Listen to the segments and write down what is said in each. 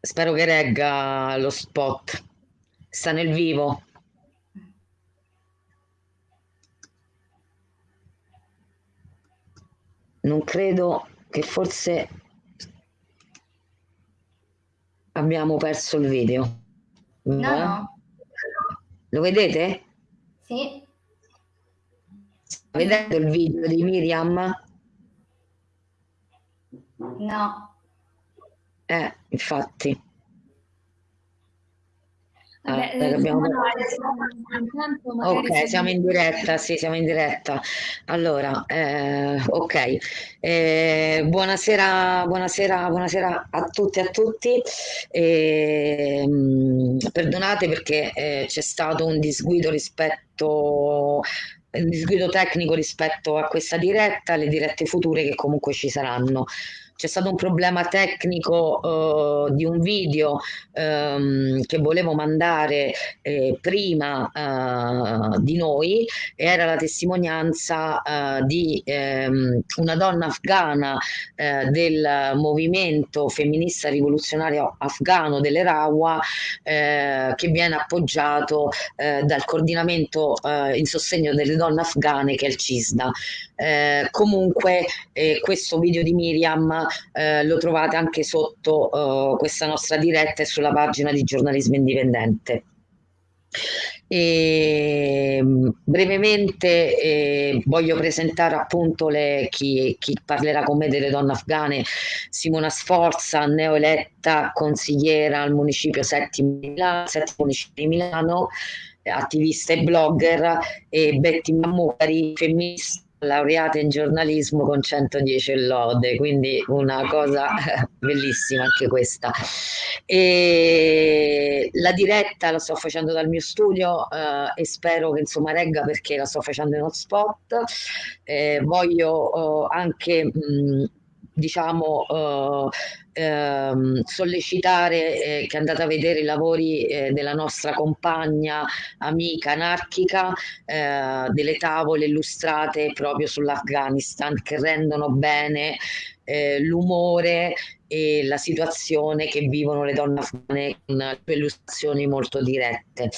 Spero che regga lo spot. Sta nel vivo. Non credo che forse abbiamo perso il video. No, no. Lo vedete? Sì. Vedete il video di Miriam? No. Eh, infatti. Vabbè, Ah, abbiamo... intanto magari Ok, siamo in diretta, sì, siamo in diretta. Allora, eh, ok, Eh, buonasera, buonasera, buonasera a tutti e a tutti. Eh, perdonate perché eh, c'è stato un disguido rispetto, un disguido tecnico rispetto a questa diretta, alle dirette future che comunque ci saranno. C'è stato un problema tecnico eh, di un video ehm, che volevo mandare eh, prima eh, di noi era la testimonianza eh, di ehm, una donna afghana eh, del movimento femminista rivoluzionario afghano delle Rawa eh, che viene appoggiato dal coordinamento in sostegno delle donne afghane che è il CISDA. Comunque questo video di Miriam eh, lo trovate anche sotto eh, questa nostra diretta e sulla pagina di giornalismo indipendente. E, brevemente eh, voglio presentare appunto le, chi, chi, parlerà con me delle donne afghane, Simona Sforza, neoeletta consigliera al municipio settimo di Milano, attivista e blogger, e Betty Mammutari, femminista laureata in giornalismo con 110 lode, quindi una cosa bellissima anche questa. E la diretta la sto facendo dal mio studio eh, e spero che insomma regga perché la sto facendo in hotspot. Eh, voglio eh, anche mh, diciamo eh, ehm, sollecitare eh, che andate a vedere i lavori eh, della nostra compagna amica anarchica eh, delle tavole illustrate proprio sull'Afghanistan che rendono bene eh, l'umore e la situazione che vivono le donne afghane con illustrazioni molto dirette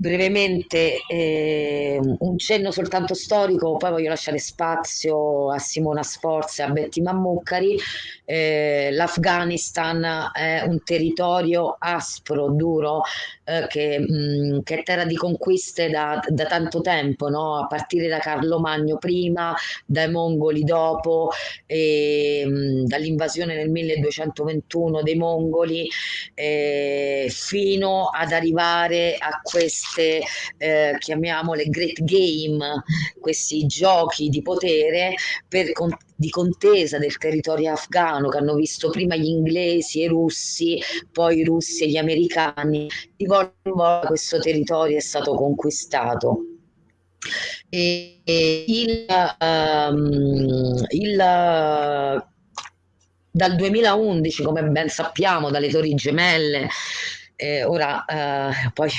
brevemente eh, un cenno soltanto storico, poi voglio lasciare spazio a Simona Sforza e a Betty Mammucari. Eh, L'Afghanistan è un territorio aspro, duro, eh, che, mh, che, è terra di conquiste da, da tanto tempo, no? a partire da Carlo Magno prima, dai mongoli dopo, dall'invasione nel 1221 dei mongoli, eh, fino ad arrivare a questo queste, eh, chiamiamole great game, questi giochi di potere per, con, di contesa del territorio afghano che hanno visto prima gli inglesi e i russi, poi i russi e gli americani. Di volta in volta questo territorio è stato conquistato. E, il, um, il dal 2011, come ben sappiamo, dalle Torri Gemelle, eh, ora eh, poi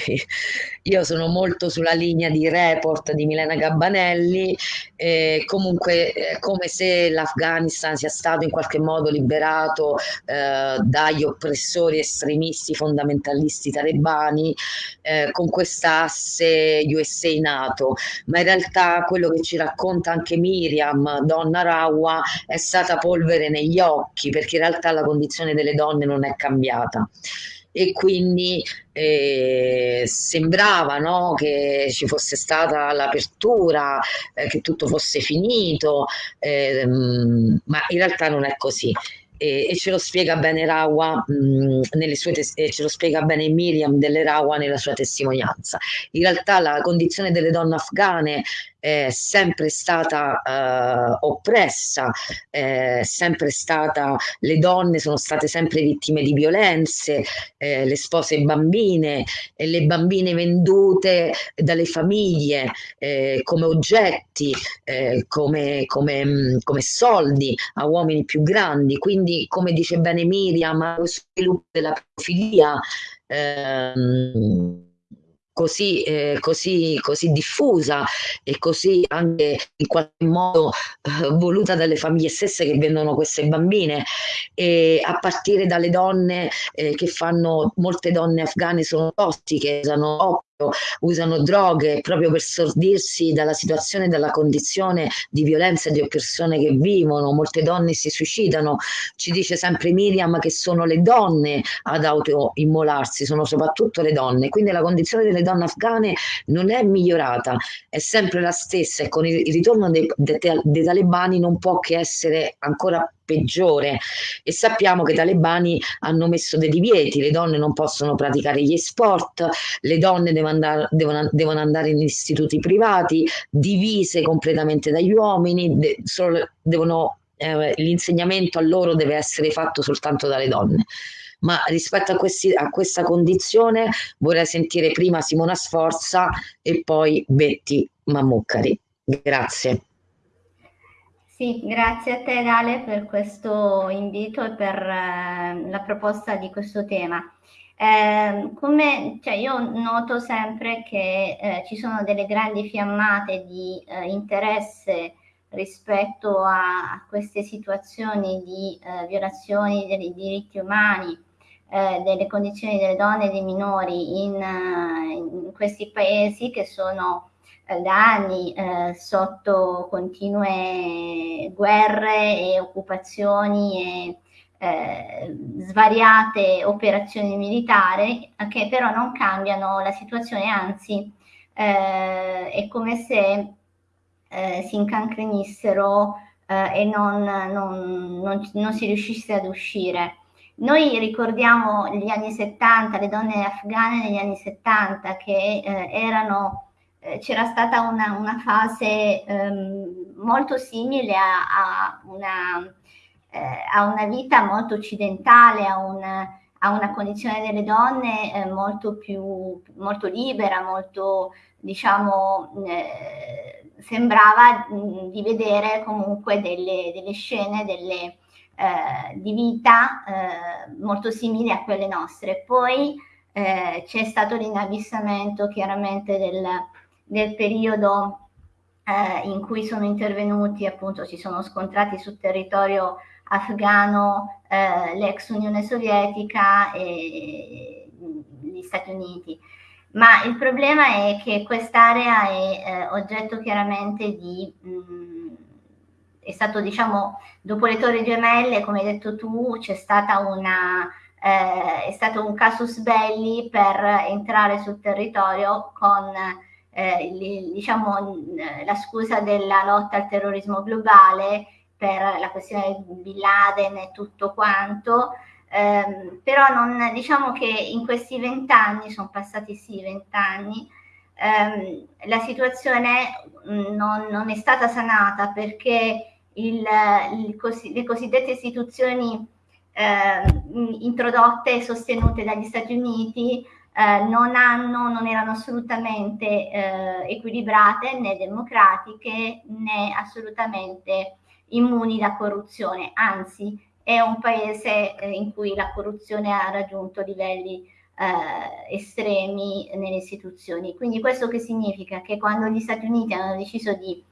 io sono molto sulla linea di report di Milena Gabbanelli, eh, comunque è come se l'Afghanistan sia stato in qualche modo liberato eh, dagli oppressori estremisti fondamentalisti talebani eh, con quest'asse USA-NATO, ma in realtà quello che ci racconta anche Miriam, donna Rawa, è stata polvere negli occhi perché in realtà la condizione delle donne non è cambiata e quindi eh, sembrava no, che ci fosse stata l'apertura, eh, che tutto fosse finito, eh, ma in realtà non è così. E, e ce lo spiega bene Rawa mh, nelle sue ce lo spiega bene Miriam delle Rawa nella sua testimonianza. In realtà la condizione delle donne afghane è sempre stata eh, oppressa, è sempre stata, le donne sono state sempre vittime di violenze, eh, le spose bambine, e le bambine vendute dalle famiglie eh, come oggetti, eh, come, come, come soldi a uomini più grandi. Quindi, come dice bene Miriam, lo sviluppo della profilia ehm, così, eh, così, così diffusa e così anche in qualche modo eh, voluta dalle famiglie stesse che vendono queste bambine. E a partire dalle donne eh, che fanno molte donne afghane sono tossiche usano usano droghe proprio per sordirsi dalla situazione, dalla condizione di violenza di oppressione che vivono. Molte donne si suicidano. Ci dice sempre Miriam che sono le donne ad autoimmolarsi, sono soprattutto le donne. Quindi la condizione delle donne afghane non è migliorata, è sempre la stessa e con il ritorno dei, dei, dei talebani non può che essere ancora peggiore e sappiamo che i talebani hanno messo dei divieti, le donne non possono praticare gli sport, le donne devono andare, devono, devono andare in istituti privati, divise completamente dagli uomini, de, solo, devono, eh, l'insegnamento a loro deve essere fatto soltanto dalle donne ma rispetto a, questi, a, questa condizione vorrei sentire prima Simona Sforza e poi Betty Mammuccari. Grazie. Sì, grazie a te Dale per questo invito e per eh, la proposta di questo tema. Eh, come, cioè io noto sempre che eh, ci sono delle grandi fiammate di eh, interesse rispetto a, a, queste situazioni di eh, violazioni dei diritti umani, eh, delle condizioni delle donne e dei minori in, in questi paesi che sono da anni eh, sotto continue guerre e occupazioni e eh, svariate operazioni militari che però non cambiano la situazione, anzi eh, è come se eh, si incancrenissero eh, e non, non, non, non si riuscisse ad uscire. Noi ricordiamo gli anni 70, le donne afghane negli anni 70 che eh, erano eh, c'era stata una, una fase ehm, molto simile a, a, una, eh, a, una, vita molto occidentale, a, un, a una condizione delle donne eh, molto più molto libera, molto diciamo eh, sembrava mh, mm, di vedere comunque delle, delle scene delle, eh, di vita eh, molto simili a quelle nostre. Poi c'è stato l'inabissamento chiaramente del, del periodo eh, in cui sono intervenuti, appunto si sono scontrati sul territorio afghano eh, l'ex Unione Sovietica e gli Stati Uniti. Ma il problema è che quest'area è eh, oggetto chiaramente di... Mh, mm, è stato, diciamo, dopo le torri gemelle, come hai detto tu, c'è stata una... Eh, è stato un casus belli per entrare sul territorio con eh, diciamo, la scusa della lotta al terrorismo globale per la questione di Bin Laden e tutto quanto, ehm, però non, diciamo che in questi vent'anni, sono passati sì vent'anni, ehm, la situazione mm, non, non, è stata sanata perché il, il le cosiddette istituzioni eh, introdotte e sostenute dagli Stati Uniti eh, non, hanno, non erano assolutamente eh, equilibrate né democratiche né assolutamente immuni da corruzione, anzi è un paese eh, in cui la corruzione ha raggiunto livelli eh, estremi nelle istituzioni. Quindi questo che significa? Che quando gli Stati Uniti hanno deciso di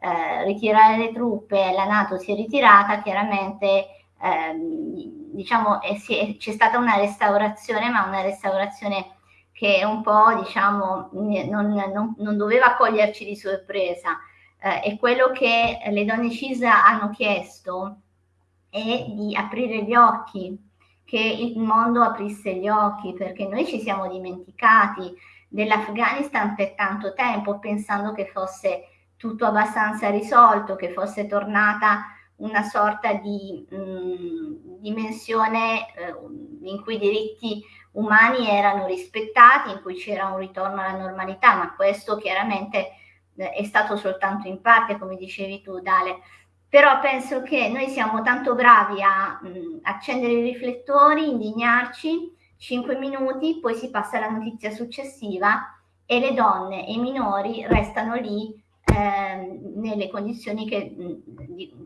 eh, ritirare le truppe la Nato si è ritirata, chiaramente ehm, diciamo, c'è stata una restaurazione, ma una restaurazione che un po' diciamo, non, non, non doveva coglierci di sorpresa. Eh, e quello che le donne CISA hanno chiesto è di aprire gli occhi, che il mondo aprisse gli occhi, perché noi ci siamo dimenticati dell'Afghanistan per tanto tempo, pensando che fosse tutto abbastanza risolto, che fosse tornata una sorta di mh, mm, dimensione eh, in cui i diritti umani erano rispettati, in cui c'era un ritorno alla normalità, ma questo chiaramente eh, è stato soltanto in parte, come dicevi tu, Dale. Però penso che noi siamo tanto bravi a mh, mm, accendere i riflettori, indignarci, 5 minuti, poi si passa alla notizia successiva e le donne e i minori restano lì eh, nelle condizioni che,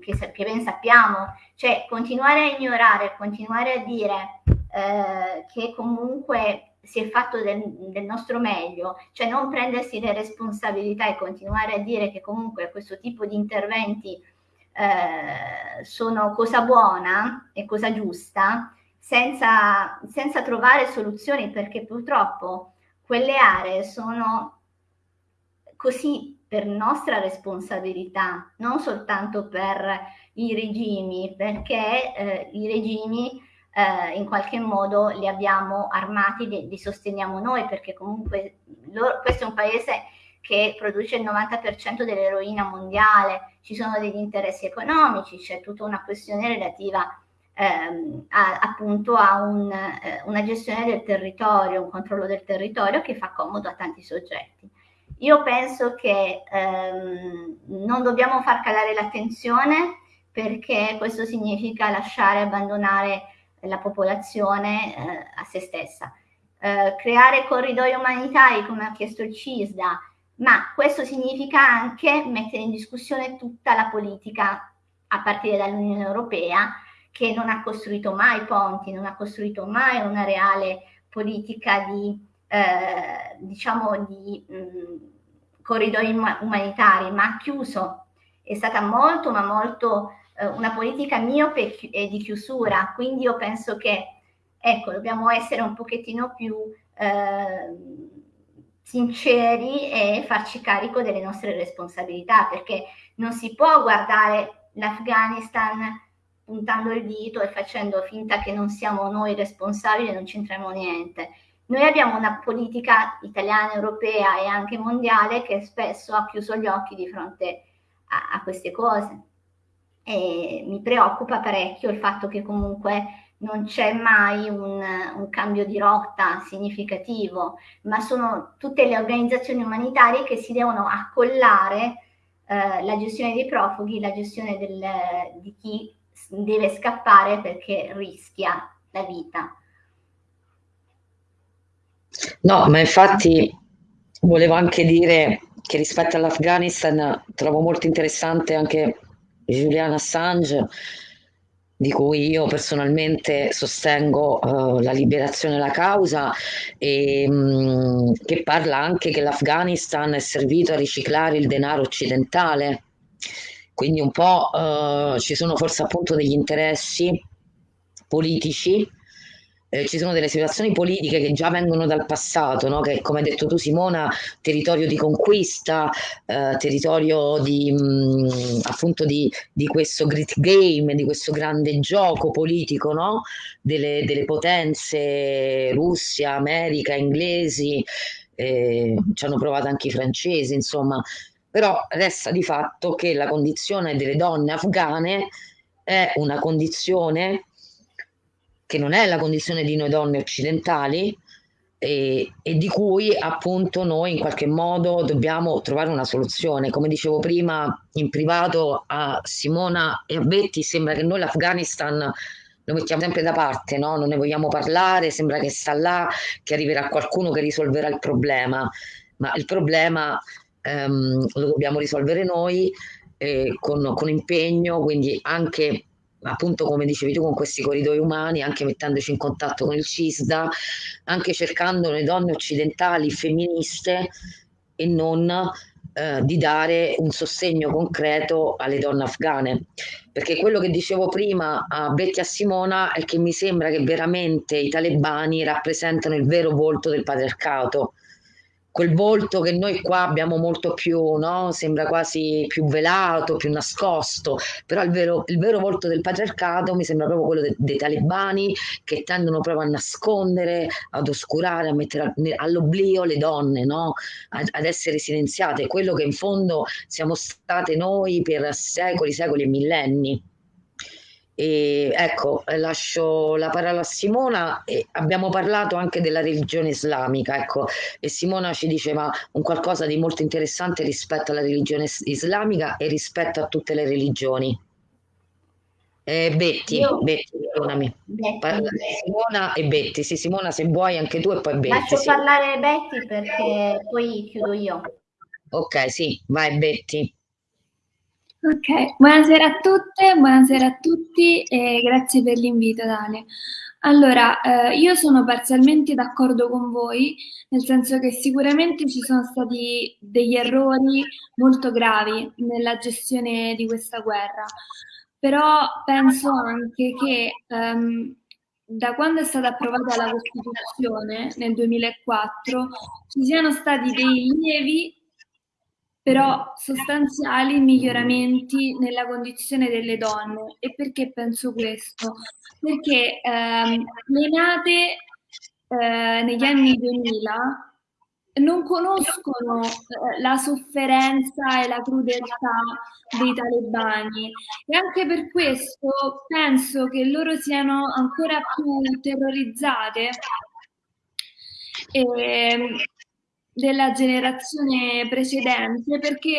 che, che, ben sappiamo, cioè continuare a ignorare, continuare a dire eh, che comunque si è fatto del, del, nostro meglio, cioè non prendersi le responsabilità e continuare a dire che comunque questo tipo di interventi eh, sono cosa buona e cosa giusta, senza, senza trovare soluzioni, perché purtroppo quelle aree sono così per nostra responsabilità, non soltanto per i regimi, perché eh, i regimi eh, in qualche modo li abbiamo armati, li, li sosteniamo noi, perché comunque loro, questo è un paese che produce il 90% dell'eroina mondiale, ci sono degli interessi economici, c'è tutta una questione relativa ehm, a, appunto a un, eh, una gestione del territorio, un controllo del territorio che fa comodo a tanti soggetti. Io penso che ehm, non dobbiamo far calare l'attenzione perché questo significa lasciare abbandonare la popolazione eh, a se stessa. Eh, creare corridoi umanitari, come ha chiesto il CISDA, ma questo significa anche mettere in discussione tutta la politica a partire dall'Unione Europea, che non ha costruito mai ponti, non ha costruito mai una reale politica di, eh, diciamo, di mh, mm, corridoi umanitari, ma ha chiuso, è stata molto, ma molto eh, una politica miope e di chiusura, quindi io penso che ecco, dobbiamo essere un pochettino più eh, sinceri e farci carico delle nostre responsabilità, perché non si può guardare l'Afghanistan puntando il dito e facendo finta che non siamo noi responsabili e non c'entriamo niente. Noi abbiamo una politica italiana, europea e anche mondiale che spesso ha chiuso gli occhi di fronte a, a queste cose e mi preoccupa parecchio il fatto che comunque non c'è mai un, un, cambio di rotta significativo, ma sono tutte le organizzazioni umanitarie che si devono accollare eh, la gestione dei profughi, la gestione del, di chi deve scappare perché rischia la vita. No, ma infatti volevo anche dire che rispetto all'Afghanistan trovo molto interessante anche Julian Assange, di cui io personalmente sostengo uh, la liberazione della causa e mh, che parla anche che l'Afghanistan è servito a riciclare il denaro occidentale. Quindi un po' uh, ci sono forse appunto degli interessi politici eh, ci sono delle situazioni politiche che già vengono dal passato, no? che come hai detto tu Simona, territorio di conquista, eh, territorio di, mh, mm, appunto di, di, questo great game, di questo grande gioco politico no? delle, delle, potenze Russia, America, inglesi, eh, ci hanno provato anche i francesi, insomma, però resta di fatto che la condizione delle donne afghane è una condizione che non è la condizione di noi donne occidentali e, e, di cui appunto noi in qualche modo dobbiamo trovare una soluzione. Come dicevo prima in privato a Simona e a Betty, sembra che noi l'Afghanistan lo mettiamo sempre da parte, no? non ne vogliamo parlare, sembra che sta là, che arriverà qualcuno che risolverà il problema, ma il problema ehm, lo dobbiamo risolvere noi eh, con, con impegno, quindi anche appunto come dicevi tu con questi corridoi umani, anche mettendoci in contatto con il CISDA, anche cercando le donne occidentali femministe e non eh, di dare un sostegno concreto alle donne afghane. Perché quello che dicevo prima a Betty e a Simona è che mi sembra che veramente i talebani rappresentano il vero volto del patriarcato quel volto che noi qua abbiamo molto più, no? sembra quasi più velato, più nascosto, però il vero, il vero volto del patriarcato mi sembra proprio quello de, dei talebani che tendono proprio a nascondere, ad oscurare, a mettere all'oblio le donne, no? ad, ad essere silenziate, quello che in fondo siamo state noi per secoli, secoli e millenni. E ecco, lascio la parola a Simona e abbiamo parlato anche della religione islamica, ecco, e Simona ci diceva un qualcosa di molto interessante rispetto alla religione islamica e rispetto a tutte le religioni. Eh, Betty, Io... Betty, perdonami. Simona e Betty, sì Simona se vuoi anche tu e poi Betty. Lascio sì. parlare Betty perché poi chiudo io. Ok, sì, vai Betty. Ok, buonasera a tutte, buonasera a tutti e grazie per l'invito Dale. Allora, eh, io sono parzialmente d'accordo con voi, nel senso che sicuramente ci sono stati degli errori molto gravi nella gestione di questa guerra, però penso anche che ehm, da quando è stata approvata la Costituzione nel 2004 ci siano stati dei lievi però sostanziali miglioramenti nella condizione delle donne. E perché penso questo? Perché ehm, le nate eh, negli anni 2000 non conoscono eh, la sofferenza e la crudeltà dei talebani e anche per questo penso che loro siano ancora più terrorizzate e, della generazione precedente perché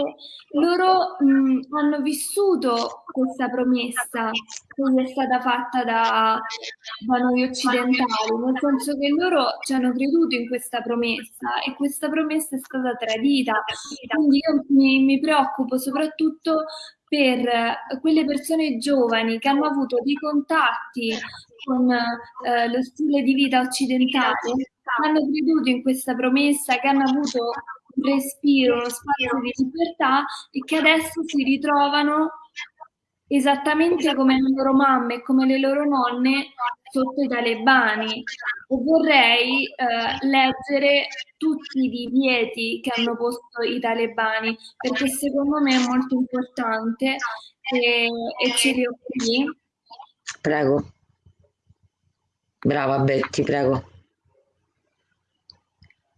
loro mh, hanno vissuto questa promessa che è stata fatta da, da noi occidentali, nel senso che loro ci hanno creduto in questa promessa e questa promessa è stata tradita. Quindi io mi, mi preoccupo soprattutto per quelle persone giovani che hanno avuto dei contatti con eh, lo stile di vita occidentale hanno creduto in questa promessa, che hanno avuto un respiro, uno spazio di libertà e che adesso si ritrovano esattamente come le loro mamme e come le loro nonne sotto i talebani. E vorrei eh, leggere tutti i divieti che hanno posto i talebani, perché secondo me è molto importante e, e ce li ho qui. Prego. Brava Betty, prego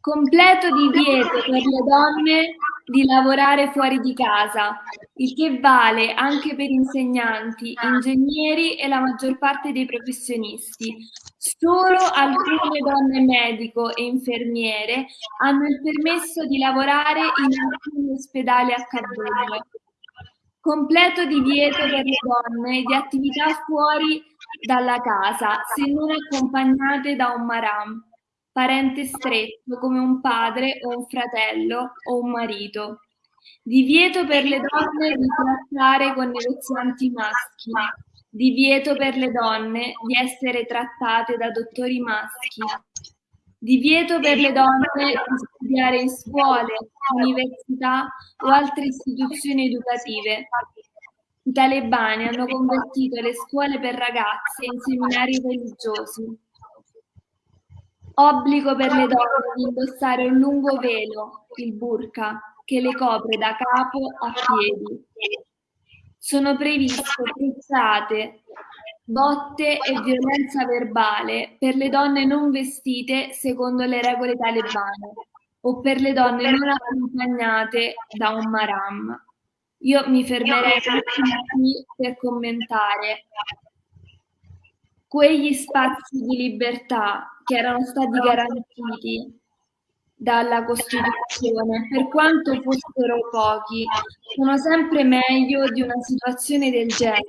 completo divieto per le donne di lavorare fuori di casa, il che vale anche per insegnanti, ingegneri e la maggior parte dei professionisti. Solo alcune donne medico e infermiere hanno il permesso di lavorare in alcuni ospedali a Kabul. Completo divieto per le donne di attività fuori dalla casa, se non accompagnate da un maram parente stretto come un padre o un fratello o un marito. Divieto per le donne di trattare con negozianti maschi. Divieto per le donne di essere trattate da dottori maschi. Divieto per le donne di studiare in scuole, università o altre istituzioni educative. I talebani hanno convertito le scuole per ragazze in seminari religiosi. Obbligo per le donne di indossare un lungo velo, il burqa, che le copre da capo a piedi. Sono previste frizzate, botte e violenza verbale per le donne non vestite secondo le regole talebane o per le donne non accompagnate da un maram. Io mi fermerei qui per commentare quegli spazi di libertà che erano stati garantiti dalla Costituzione, per quanto fossero pochi, sono sempre meglio di una situazione del genere,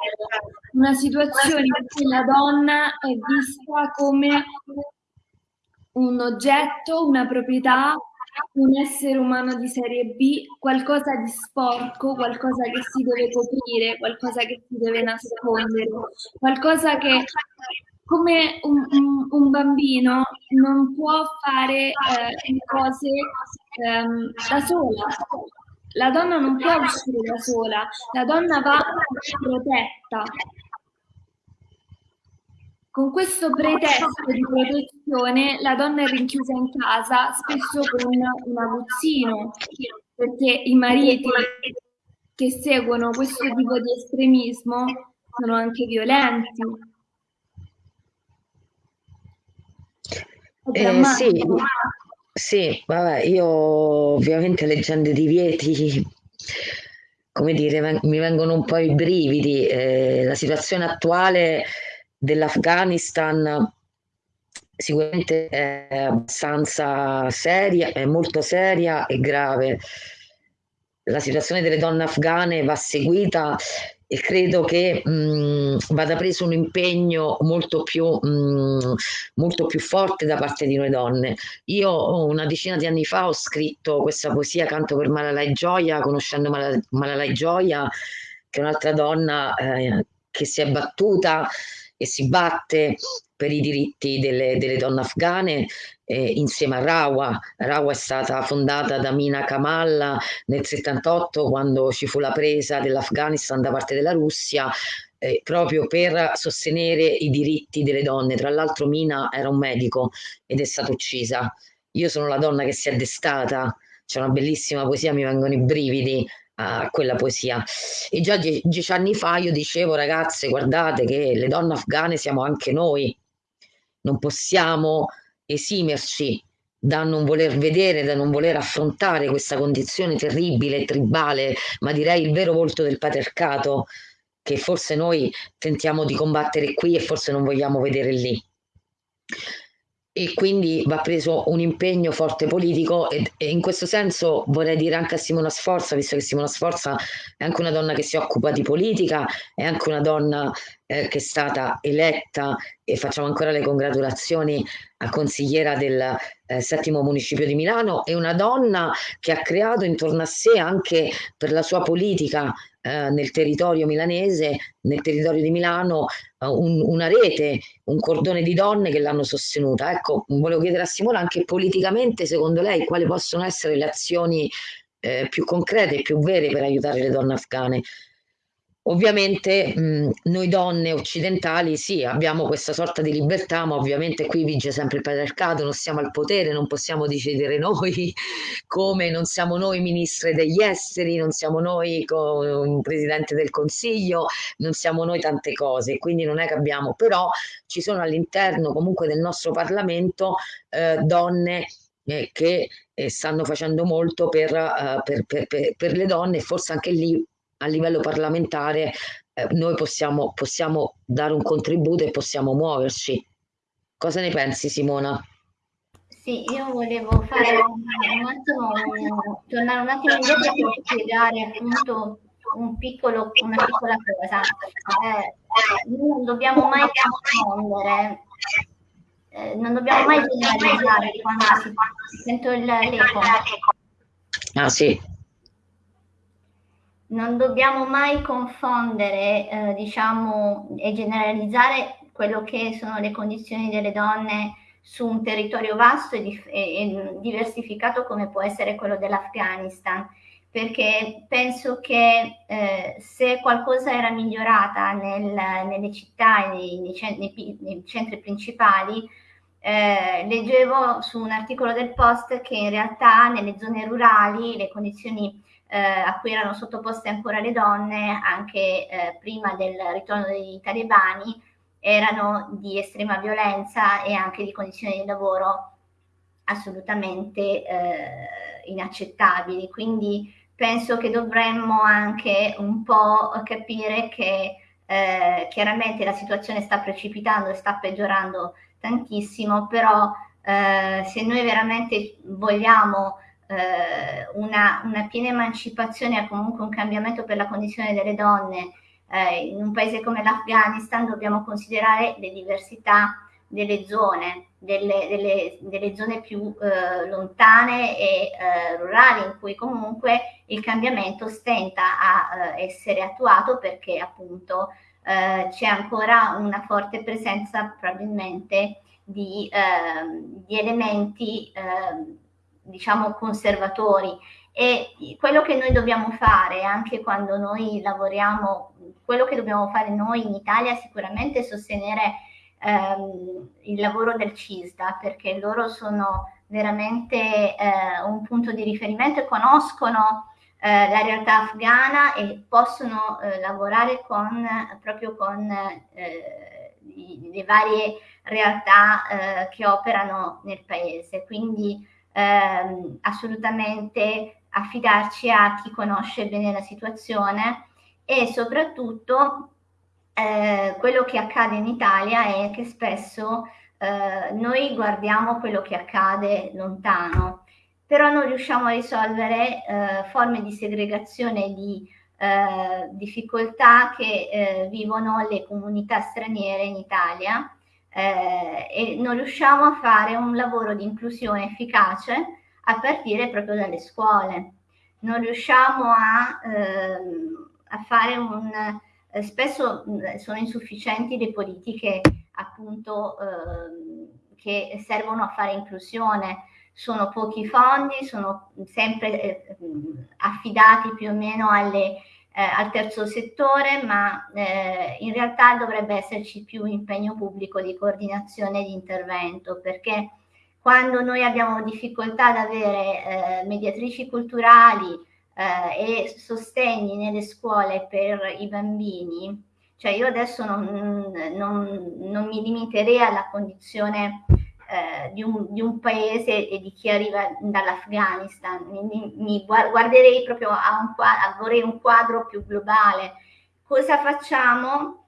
una situazione in cui la donna è vista come un oggetto, una proprietà, un essere umano di serie B, qualcosa di sporco, qualcosa che si deve coprire, qualcosa che si deve nascondere, qualcosa che come un, un, un, bambino non può fare eh, cose ehm, da sola. La donna non può uscire da sola, la donna va protetta. Con questo pretesto di protezione la donna è rinchiusa in casa spesso con un aguzzino, perché i mariti che seguono questo tipo di estremismo sono anche violenti Eh, sì, sì, vabbè, io ovviamente leggendo i divieti, come dire, mi vengono un po' i brividi. Eh, la situazione attuale dell'Afghanistan sicuramente è abbastanza seria, è molto seria e grave. La situazione delle donne afghane va seguita e credo che mh, vada preso un impegno molto più, mh, molto più forte da parte di noi donne. Io una decina di anni fa ho scritto questa poesia Canto per Malalai Gioia, conoscendo Malalai Gioia, che è un'altra donna eh, che si è battuta e si batte per i diritti delle, delle donne afghane eh, insieme a Rawa. Rawa è stata fondata da Mina Kamal nel 78 quando ci fu la presa dell'Afghanistan da parte della Russia eh, proprio per sostenere i diritti delle donne. Tra l'altro Mina era un medico ed è stata uccisa. Io sono la donna che si è destata, c'è una bellissima poesia, mi vengono i brividi a quella poesia. E già die dieci anni fa io dicevo, ragazze, guardate che le donne afghane siamo anche noi, non possiamo esimerci da non voler vedere, da non voler affrontare questa condizione terribile, tribale, ma direi il vero volto del patriarcato che forse noi tentiamo di combattere qui e forse non vogliamo vedere lì e quindi va preso un impegno forte politico e, e, in questo senso vorrei dire anche a Simona Sforza, visto che Simona Sforza è anche una donna che si occupa di politica, è anche una donna eh, che è stata eletta e facciamo ancora le congratulazioni a consigliera del eh, settimo municipio di Milano, è una donna che ha creato intorno a sé anche per la sua politica eh, nel territorio milanese, nel territorio di Milano, eh, un, una rete, un cordone di donne che l'hanno sostenuta. Ecco, volevo chiedere a Simona anche politicamente, secondo lei, quali possono essere le azioni eh, più concrete e più vere per aiutare le donne afghane? Ovviamente mh, noi donne occidentali sì, abbiamo questa sorta di libertà, ma ovviamente qui vige sempre il patriarcato, non siamo al potere, non possiamo decidere noi come, non siamo noi ministri degli esteri, non siamo noi con presidente del consiglio, non siamo noi tante cose, quindi non è che abbiamo, però ci sono all'interno comunque del nostro Parlamento eh, donne eh, che eh, stanno facendo molto per, uh, per, per, per le donne e forse anche lì a livello parlamentare eh, noi possiamo, possiamo dare un contributo e possiamo muoverci. Cosa ne pensi Simona? Sì, io volevo fare un, attimo, tornare un attimo indietro per spiegare appunto un piccolo, una piccola cosa. Eh, non dobbiamo mai confondere, eh, non dobbiamo mai generalizzare quando si, sento l'eco. Ah sì non dobbiamo mai confondere, eh, diciamo, e generalizzare quello che sono le condizioni delle donne su un territorio vasto e, e, e diversificato come può essere quello dell'Afghanistan, perché penso che eh, se qualcosa era migliorata nel, nelle città e nei, nei, nei centri principali, eh, leggevo su un articolo del Post che in realtà nelle zone rurali le condizioni eh, a cui erano sottoposte ancora le donne anche eh, prima del ritorno dei talebani erano di estrema violenza e anche di condizioni di lavoro assolutamente eh, inaccettabili. Quindi penso che dovremmo anche un po' capire che eh, chiaramente la situazione sta precipitando e sta peggiorando tantissimo, però eh, se noi veramente vogliamo eh, una, una, piena emancipazione e comunque un cambiamento per la condizione delle donne eh, in un paese come l'Afghanistan dobbiamo considerare le diversità delle zone, delle, delle, delle zone più eh, lontane e eh, rurali in cui comunque il cambiamento stenta a eh, essere attuato perché appunto eh, c'è ancora una forte presenza probabilmente di, ehm, di elementi ehm, diciamo conservatori e quello che noi dobbiamo fare anche quando noi lavoriamo, quello che dobbiamo fare noi in Italia sicuramente sostenere ehm, il lavoro del CISDA perché loro sono veramente eh, un punto di riferimento e conoscono eh, la realtà afghana e possono eh, lavorare con, proprio con eh, le varie realtà eh, che operano nel paese. Quindi ehm, assolutamente affidarci a chi conosce bene la situazione e soprattutto eh, quello che accade in Italia è che spesso eh, noi guardiamo quello che accade lontano, però non riusciamo a risolvere eh, forme di segregazione di eh, difficoltà che eh, vivono le comunità straniere in Italia eh, e non riusciamo a fare un lavoro di inclusione efficace a partire proprio dalle scuole. Non riusciamo a, ehm, a fare un, eh, spesso mh, sono insufficienti le politiche appunto eh, che servono a fare inclusione. Sono pochi fondi, sono sempre eh, affidati più o meno alle, eh, al terzo settore, ma eh, in realtà dovrebbe esserci più impegno pubblico di coordinazione e di intervento, perché quando noi abbiamo difficoltà ad avere eh, mediatrici culturali eh, e sostegni nelle scuole per i bambini, cioè io adesso non, non, non mi limiterei alla condizione eh, di, un, di, un, paese e di chi arriva dall'Afghanistan, mi, mi, guarderei proprio a un, a, vorrei un quadro più globale. Cosa facciamo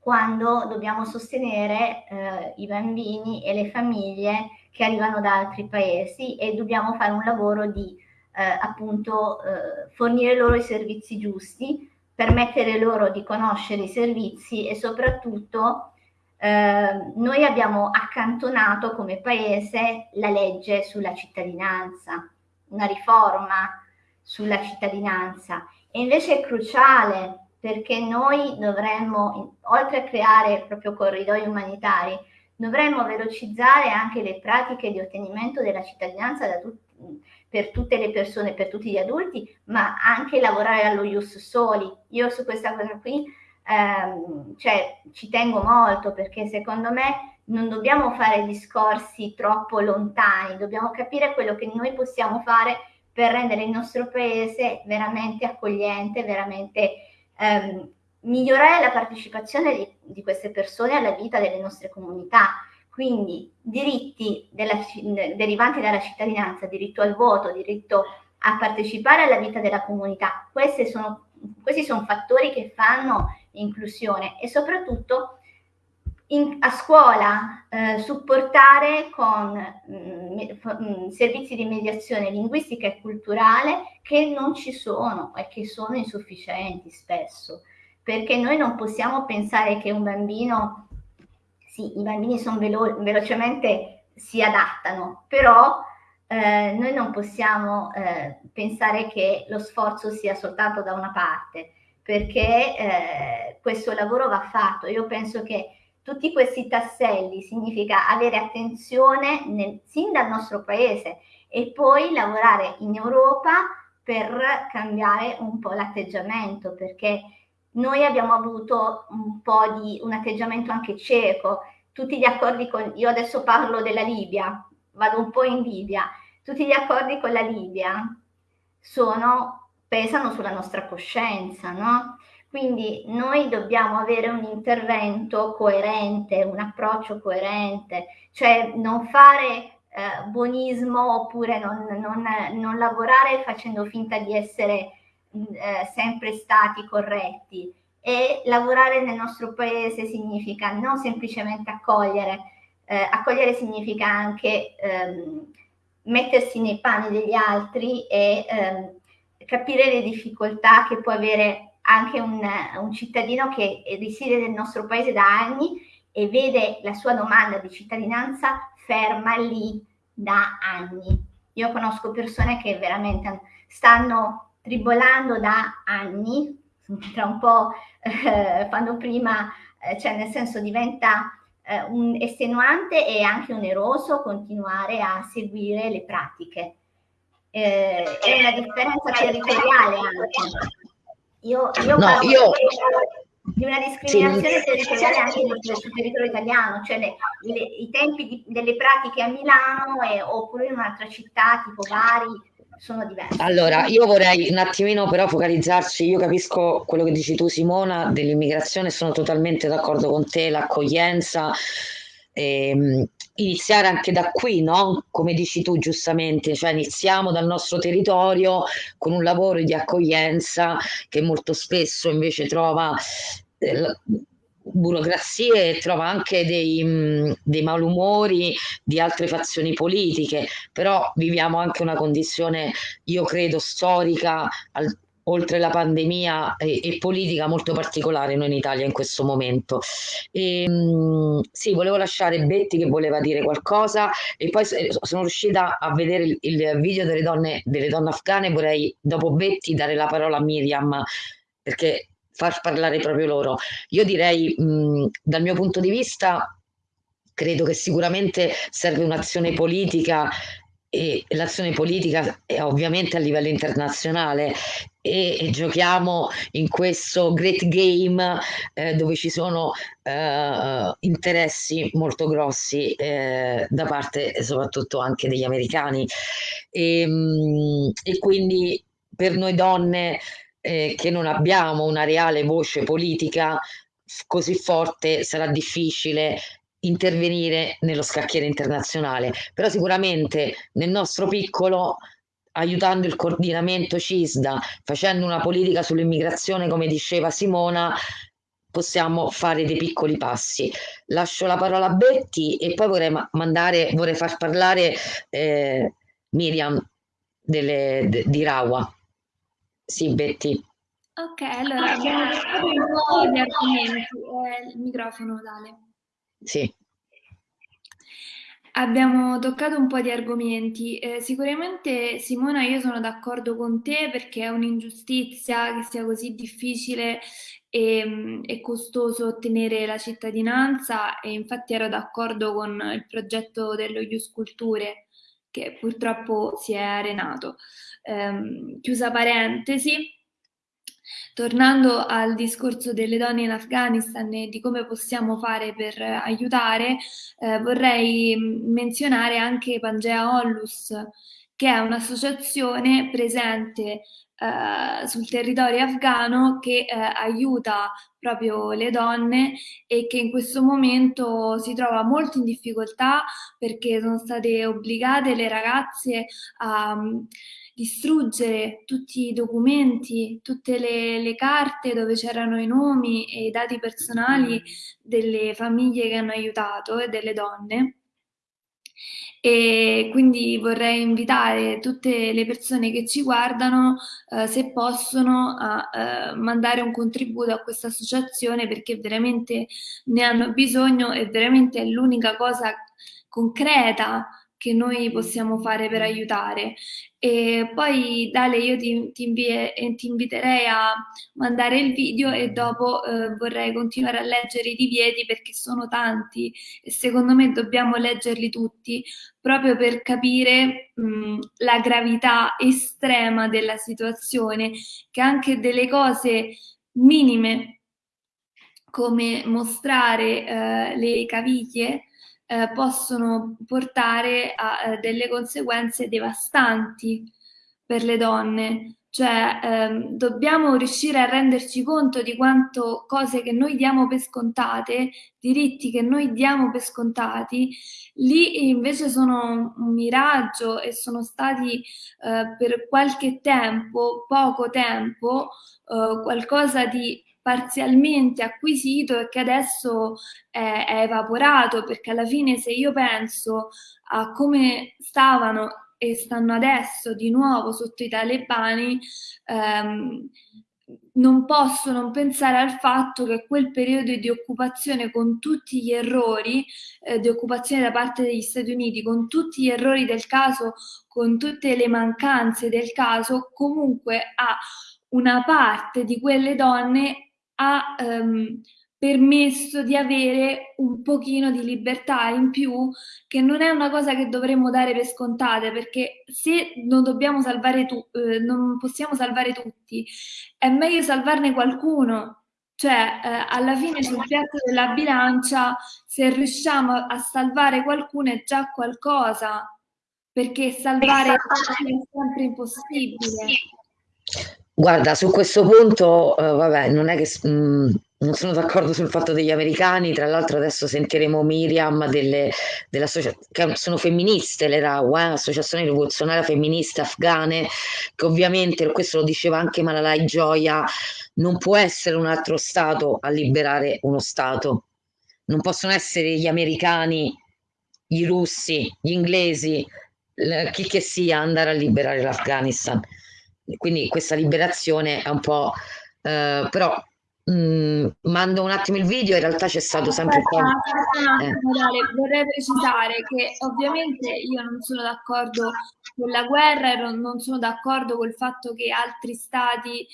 quando dobbiamo sostenere eh, i bambini e le famiglie che arrivano da altri paesi e dobbiamo fare un lavoro di eh, appunto eh, fornire loro i servizi giusti, permettere loro di conoscere i servizi e soprattutto eh, noi abbiamo accantonato come paese la legge sulla cittadinanza, una riforma sulla cittadinanza e invece è cruciale perché noi dovremmo, oltre a creare proprio corridoi umanitari, dovremmo velocizzare anche le pratiche di ottenimento della cittadinanza tu, per tutte le persone, per tutti gli adulti, ma anche lavorare allo ius soli. Io su questa cosa qui ehm, cioè, ci tengo molto perché secondo me non dobbiamo fare discorsi troppo lontani, dobbiamo capire quello che noi possiamo fare per rendere il nostro paese veramente accogliente, veramente ehm, migliorare la partecipazione di, di, queste persone alla vita delle nostre comunità. Quindi diritti della, derivanti dalla cittadinanza, diritto al voto, diritto a partecipare alla vita della comunità, sono, questi sono fattori che fanno inclusione e soprattutto in, a scuola eh, supportare con mh, mm, mh, servizi di mediazione linguistica e culturale che non ci sono e che sono insufficienti spesso, perché noi non possiamo pensare che un bambino, sì, i bambini sono velo- velocemente si adattano, però eh, noi non possiamo eh, pensare che lo sforzo sia soltanto da una parte perché eh, questo lavoro va fatto. Io penso che tutti questi tasselli significa avere attenzione nel, sin dal nostro paese e poi lavorare in Europa per cambiare un po' l'atteggiamento, perché noi abbiamo avuto un po' di un atteggiamento anche cieco. Tutti gli accordi con, io adesso parlo della Libia, vado un po' in Libia, tutti gli accordi con la Libia sono pesano sulla nostra coscienza, no? Quindi noi dobbiamo avere un intervento coerente, un approccio coerente, cioè non fare eh, buonismo oppure non, non, non, lavorare facendo finta di essere mm, eh, sempre stati corretti. E lavorare nel nostro paese significa non semplicemente accogliere, eh, accogliere significa anche ehm, mettersi nei panni degli altri e ehm, capire le difficoltà che può avere anche un, un cittadino che risiede nel nostro paese da anni e vede la sua domanda di cittadinanza ferma lì da anni. Io conosco persone che veramente stanno tribolando da anni, tra un po' eh, fanno prima, eh, cioè nel senso diventa eh, un estenuante e anche oneroso continuare a seguire le pratiche eh, è una differenza territoriale anche. Io, io no, io... di una discriminazione sì. territoriale anche sul territorio italiano, cioè le, le, i tempi di, delle pratiche a Milano e, oppure in un'altra città tipo Bari sono diversi. Allora, io vorrei un attimino però focalizzarci, io capisco quello che dici tu Simona dell'immigrazione, sono totalmente d'accordo con te, l'accoglienza, ehm, iniziare anche da qui, no? Come dici tu giustamente, cioè iniziamo dal nostro territorio con un lavoro di accoglienza che molto spesso invece trova eh, burocrazie e trova anche dei, mh, dei malumori di altre fazioni politiche, però viviamo anche una condizione, io credo, storica al, oltre la pandemia e, e, politica molto particolare noi in Italia in questo momento. E, ehm, mh, sì, volevo lasciare Betty che voleva dire qualcosa e poi sono riuscita a vedere il, il video delle donne, delle donne afghane, vorrei dopo Betty dare la parola a Miriam perché far parlare proprio loro. Io direi, mh, dal mio punto di vista, credo che sicuramente serve un'azione politica l'azione politica è ovviamente a livello internazionale e, giochiamo in questo great game eh, dove ci sono eh, interessi molto grossi eh, da parte soprattutto anche degli americani. E, ehm, e quindi per noi donne eh, che non abbiamo una reale voce politica così forte sarà difficile intervenire nello scacchiere internazionale, però sicuramente nel nostro piccolo aiutando il coordinamento CISDA, facendo una politica sull'immigrazione come diceva Simona, possiamo fare dei piccoli passi. Lascio la parola a Betty e poi vorrei mandare, vorrei far parlare eh, Miriam delle, de, di Rawa. Sì, Betty. Ok, allora abbiamo un po' di argomenti. Eh, il microfono, Dale. Sì. Abbiamo toccato un po' di argomenti. Eh, sicuramente, Simona, io sono d'accordo con te perché è un'ingiustizia che sia così difficile e, mm, e, costoso ottenere la cittadinanza e infatti ero d'accordo con il progetto dello Ius Culture che purtroppo si è arenato. Eh, chiusa parentesi, Tornando al discorso delle donne in Afghanistan e di come possiamo fare per aiutare, eh, vorrei mm, menzionare anche Pangea Onlus, che è un'associazione presente eh, sul territorio afghano che eh, aiuta proprio le donne e che in questo momento si trova molto in difficoltà perché sono state obbligate le ragazze a um, distruggere tutti i documenti, tutte le, le carte dove c'erano i nomi e i dati personali delle famiglie che hanno aiutato e delle donne. E quindi vorrei invitare tutte le persone che ci guardano, eh, se possono, a eh, mandare un contributo a questa associazione perché veramente ne hanno bisogno e veramente è l'unica cosa concreta che noi possiamo fare per aiutare. E poi Dale, io ti, ti, invie, ti inviterei a mandare il video e dopo eh, vorrei continuare a leggere i divieti perché sono tanti e secondo me dobbiamo leggerli tutti proprio per capire mh, la gravità estrema della situazione, che anche delle cose minime come mostrare eh, le caviglie eh, possono portare a eh, delle conseguenze devastanti per le donne. Cioè, ehm, dobbiamo riuscire a renderci conto di quanto cose che noi diamo per scontate, diritti che noi diamo per scontati, lì invece sono un miraggio e sono stati eh, per qualche tempo, poco tempo, eh, qualcosa di parzialmente acquisito e che adesso è, è evaporato, perché alla fine se io penso a come stavano e stanno adesso di nuovo sotto i talebani, ehm, non posso non pensare al fatto che quel periodo di occupazione con tutti gli errori eh, di occupazione da parte degli Stati Uniti, con tutti gli errori del caso, con tutte le mancanze del caso, comunque a una parte di quelle donne ha ehm, permesso di avere un pochino di libertà in più, che non è una cosa che dovremmo dare per scontate, perché se non dobbiamo salvare tu, eh, non possiamo salvare tutti, è meglio salvarne qualcuno. Cioè, eh, alla fine sul piatto della bilancia, se riusciamo a salvare qualcuno è già qualcosa, perché salvare è sempre impossibile. Guarda, su questo punto, eh, vabbè, non è che mh, mm, non sono d'accordo sul fatto degli americani, tra l'altro adesso sentiremo Miriam delle, che sono femministe le RAW, eh, Associazione Rivoluzionaria Femministe Afghane, che ovviamente, questo lo diceva anche Malalai Gioia, non può essere un altro Stato a liberare uno Stato, non possono essere gli americani, i russi, gli inglesi, chi che sia andare a liberare l'Afghanistan quindi questa liberazione è un po'... Eh, però Mm, mando un attimo il video, in realtà c'è stato sempre poi... Eh. vorrei precisare che ovviamente io non sono d'accordo con la guerra e non sono d'accordo col fatto che altri stati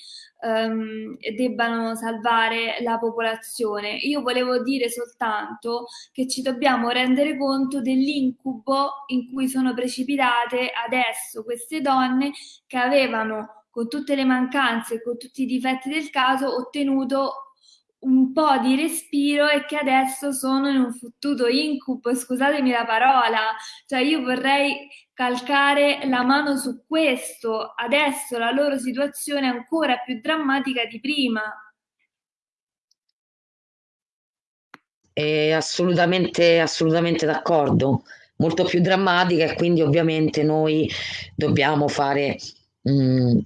um, debbano salvare la popolazione. Io volevo dire soltanto che ci dobbiamo rendere conto dell'incubo in cui sono precipitate adesso queste donne che avevano con tutte le mancanze con tutti i difetti del caso, ottenuto un po' di respiro e che adesso sono in un fottuto incubo, scusatemi la parola, cioè io vorrei calcare la mano su questo, adesso la loro situazione è ancora più drammatica di prima. È assolutamente, assolutamente d'accordo, molto più drammatica e quindi ovviamente noi dobbiamo fare mh, mm,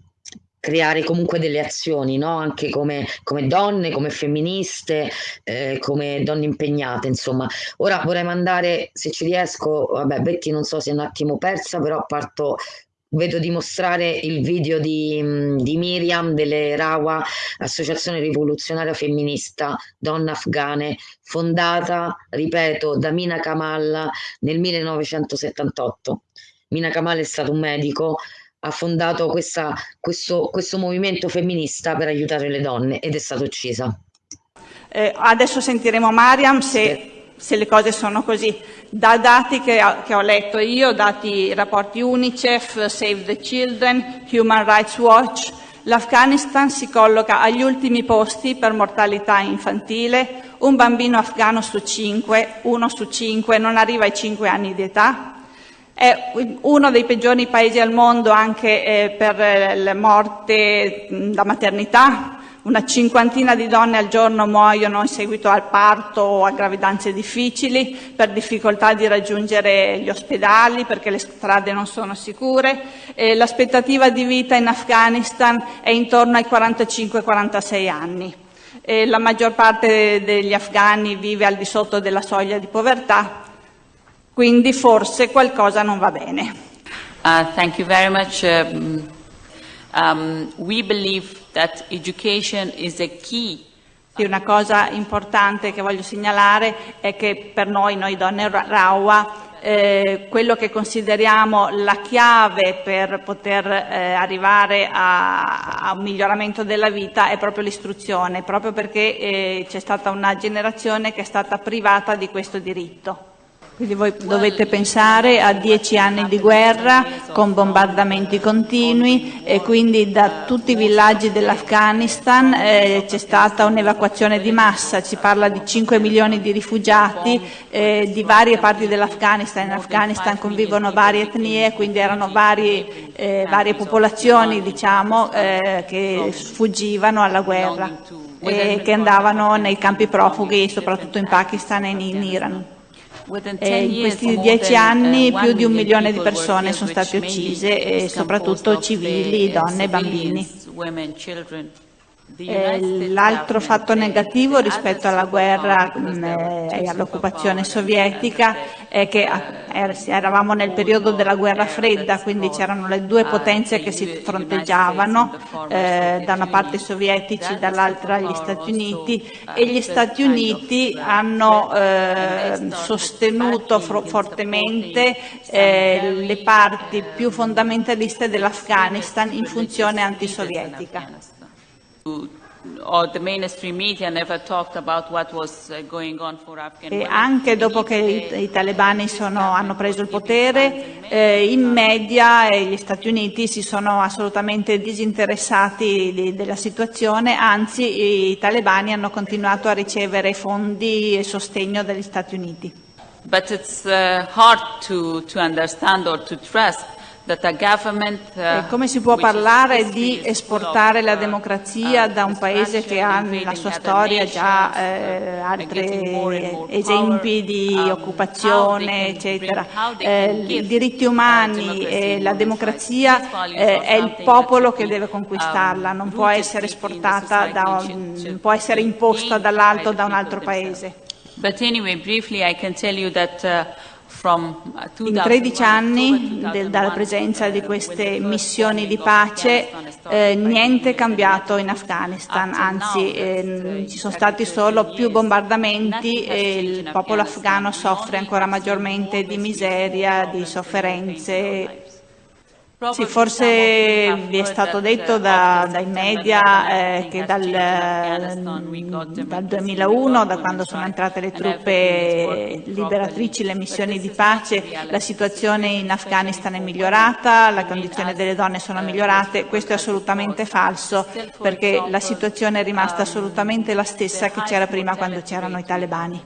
creare comunque delle azioni, no? anche come, come, donne, come femministe, eh, come donne impegnate, insomma. Ora vorrei mandare, se ci riesco, vabbè, Betty non so se è un attimo persa, però parto vedo di mostrare il video di, di, Miriam delle Rawa, Associazione Rivoluzionaria Femminista Donne Afghane, fondata, ripeto, da Mina Kamal nel 1978. Mina Kamal è stato un medico ha fondato questa, questo, questo movimento femminista per aiutare le donne ed è stata uccisa. Eh, adesso sentiremo Mariam se, se, le cose sono così. Da dati che, che, ho letto io, dati rapporti UNICEF, Save the Children, Human Rights Watch, l'Afghanistan si colloca agli ultimi posti per mortalità infantile, un bambino afghano su cinque, uno su cinque non arriva ai cinque anni di età, è uno dei peggiori paesi al mondo anche eh, per eh, la morte da maternità. Una cinquantina di donne al giorno muoiono in seguito al parto o a gravidanze difficili per difficoltà di raggiungere gli ospedali perché le strade non sono sicure. l'aspettativa di vita in Afghanistan è intorno ai 45-46 anni. E la maggior parte degli afghani vive al di sotto della soglia di povertà quindi forse qualcosa non va bene. Uh, thank you very much. Um, um, we believe that education is a key una cosa importante che voglio segnalare è che per noi, noi donne Rawa, eh, quello che consideriamo la chiave per poter eh, arrivare a, a, un miglioramento della vita è proprio l'istruzione, proprio perché eh, c'è stata una generazione che è stata privata di questo diritto. Quindi voi dovete pensare a dieci anni di guerra con bombardamenti continui e quindi da tutti i villaggi dell'Afghanistan eh, c'è stata un'evacuazione di massa, si parla di 5 milioni di rifugiati eh, di varie parti dell'Afghanistan, in Afghanistan convivono varie etnie, quindi erano varie, eh, varie popolazioni diciamo, eh, che fuggivano alla guerra e che andavano nei campi profughi soprattutto in Pakistan e in Iran. E in questi dieci anni più di un milione di persone sono state uccise, e soprattutto civili, donne e bambini. Eh, l'altro fatto negativo rispetto alla guerra eh, e all'occupazione sovietica è che er, eravamo nel periodo della guerra fredda, quindi c'erano le due potenze che si fronteggiavano, eh, da una parte i sovietici, dall'altra gli Stati Uniti e gli Stati Uniti hanno eh, sostenuto fortemente eh, le parti più fondamentaliste dell'Afghanistan in funzione antisovietica. E anche dopo che i, i talebani sono, hanno preso il potere, eh, in media eh, gli Stati Uniti si sono assolutamente disinteressati di, della situazione, anzi i talebani hanno continuato a ricevere fondi e sostegno dagli Stati Uniti. But it's uh, hard to, to understand or to trust Uh, come si può parlare di esportare la uh, democrazia da un paese che ha nella sua storia già eh, altri esempi di um, occupazione, eccetera. Eh, I diritti umani e la democrazia eh, è il popolo che deve conquistarla, non può essere esportata, da un, può essere imposta dall'alto da un altro paese. But anyway, briefly I can tell you that uh, In 13 anni del, dalla presenza di queste missioni di pace eh, niente è cambiato in Afghanistan, anzi eh, ci sono stati solo più bombardamenti e il popolo afghano soffre ancora maggiormente di miseria, di sofferenze sì, forse vi è stato detto da, dai media eh, che dal, dal, 2001, da quando sono entrate le truppe liberatrici, le missioni di pace, la situazione in Afghanistan è migliorata, le condizioni delle donne sono migliorate. Questo è assolutamente falso perché la situazione è rimasta assolutamente la stessa che c'era prima quando c'erano i talebani.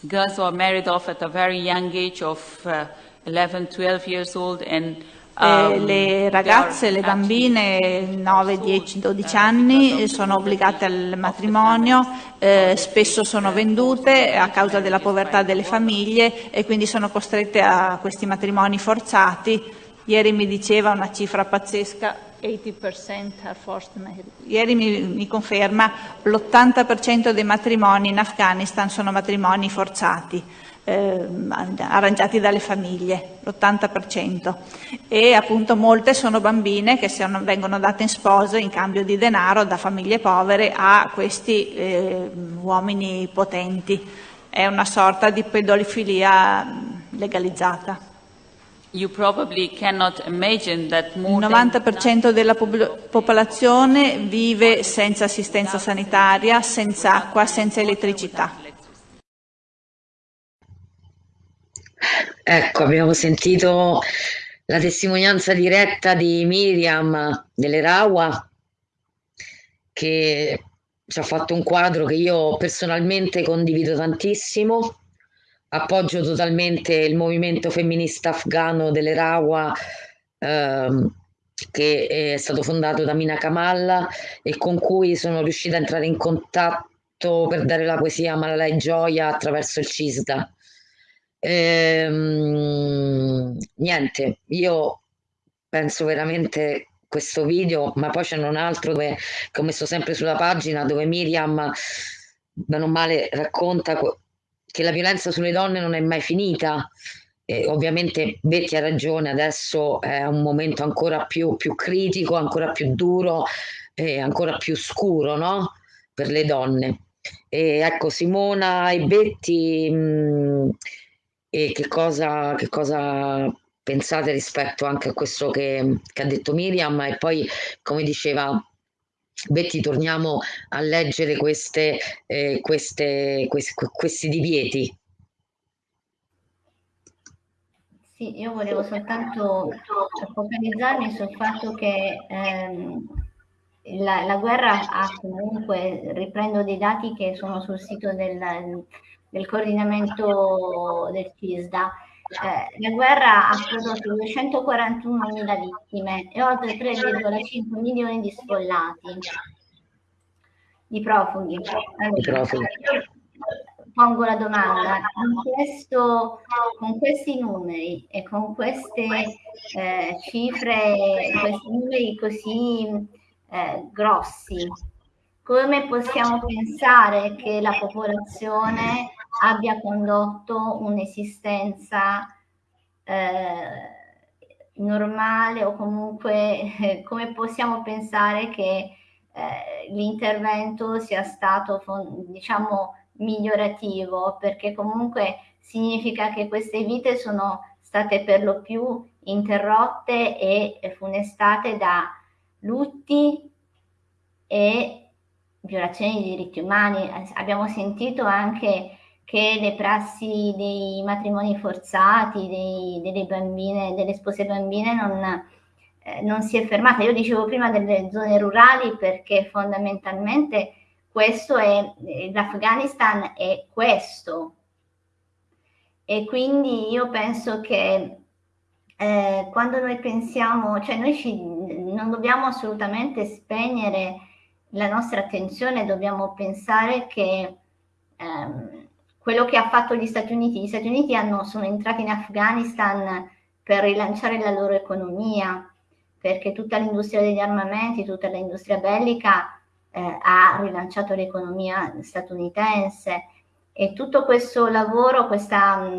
Girls were married off at a very young age of uh, 11-12 years old and eh, le ragazze, le bambine 9, 10, 12 anni sono obbligate al matrimonio, eh, spesso sono vendute a causa della povertà delle famiglie e quindi sono costrette a questi matrimoni forzati. Ieri mi diceva una cifra pazzesca, 80% are forced marriage. Ieri mi, mi conferma l'80% dei matrimoni in Afghanistan sono matrimoni forzati eh, arrangiati dalle famiglie, l'80%, e appunto molte sono bambine che sono, vengono date in sposo in cambio di denaro da famiglie povere a questi eh, uomini potenti. È una sorta di pedofilia legalizzata. Il 90% della popolazione vive senza assistenza sanitaria, senza acqua, senza elettricità. Ecco, abbiamo sentito la testimonianza diretta di Miriam delle Rawa che ci ha fatto un quadro che io personalmente condivido tantissimo. Appoggio totalmente il movimento femminista afghano delle Rawa ehm, che è stato fondato da Mina Kamal e con cui sono riuscita a entrare in contatto per dare la poesia Malalai Gioia attraverso il CISDA. Ehm, niente, io penso veramente questo video, ma poi c'è un altro dove, che ho messo sempre sulla pagina dove Miriam, bene o male, racconta che la violenza sulle donne non è mai finita. E ovviamente Betty ha ragione, adesso è un momento ancora più, più critico, ancora più duro e ancora più scuro no? per le donne. E ecco, Simona e Betty... Mh, e che cosa, che cosa pensate rispetto anche a questo che, che, ha detto Miriam? E poi come diceva Betty torniamo a leggere queste, eh, queste, questi, questi divieti. Sì, io volevo soltanto focalizzarmi sul fatto che ehm, la, la, guerra ha comunque, riprendo dei dati che sono sul sito del, del coordinamento del CISDA. Eh, la guerra ha prodotto 241.000 vittime e oltre 3,5 milioni di sfollati, di profughi. Allora, pongo la domanda, questo, con questi numeri e con queste eh, cifre, questi numeri così eh, grossi, come possiamo pensare che la popolazione abbia condotto un'esistenza eh, normale o comunque come possiamo pensare che eh, l'intervento sia stato diciamo migliorativo perché comunque significa che queste vite sono state per lo più interrotte e funestate da lutti e violazioni di diritti umani. Abbiamo sentito anche che le prassi dei matrimoni forzati, dei, delle bambine, delle spose bambine non, eh, non si è fermata. Io dicevo prima delle zone rurali perché fondamentalmente questo è, l'Afghanistan è questo. E quindi io penso che eh, quando noi pensiamo, cioè noi ci, non dobbiamo assolutamente spegnere la nostra attenzione, dobbiamo pensare che ehm, quello che ha fatto gli Stati Uniti. Gli Stati Uniti hanno, sono entrati in Afghanistan per rilanciare la loro economia, perché tutta l'industria degli armamenti, tutta l'industria bellica eh, ha rilanciato l'economia statunitense e tutto questo lavoro, questa,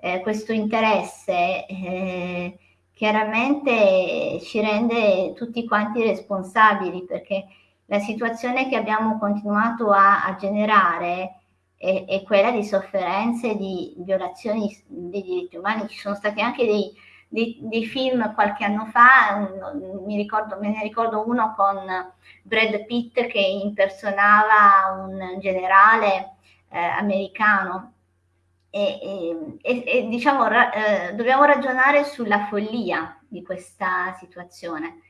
eh, questo interesse eh, chiaramente ci rende tutti quanti responsabili perché la situazione che abbiamo continuato a, a generare è, è, quella di sofferenze, di violazioni dei diritti umani. Ci sono stati anche dei, dei, dei film qualche anno fa, mi ricordo, me ne ricordo uno con Brad Pitt che impersonava un generale eh, americano e, e, e diciamo, ra, eh, dobbiamo ragionare sulla follia di questa situazione.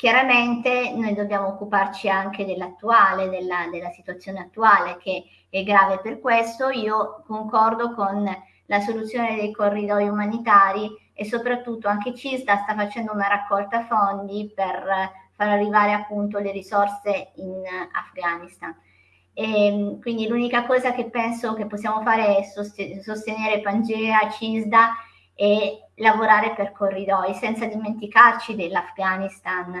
Chiaramente noi dobbiamo occuparci anche dell'attuale, della, della situazione attuale che è grave per questo. Io concordo con la soluzione dei corridoi umanitari e soprattutto anche CISDA sta facendo una raccolta fondi per far arrivare appunto le risorse in Afghanistan. E, ehm, quindi l'unica cosa che penso che possiamo fare è sostenere Pangea, CISDA e lavorare per corridoi, senza dimenticarci dell'Afghanistan,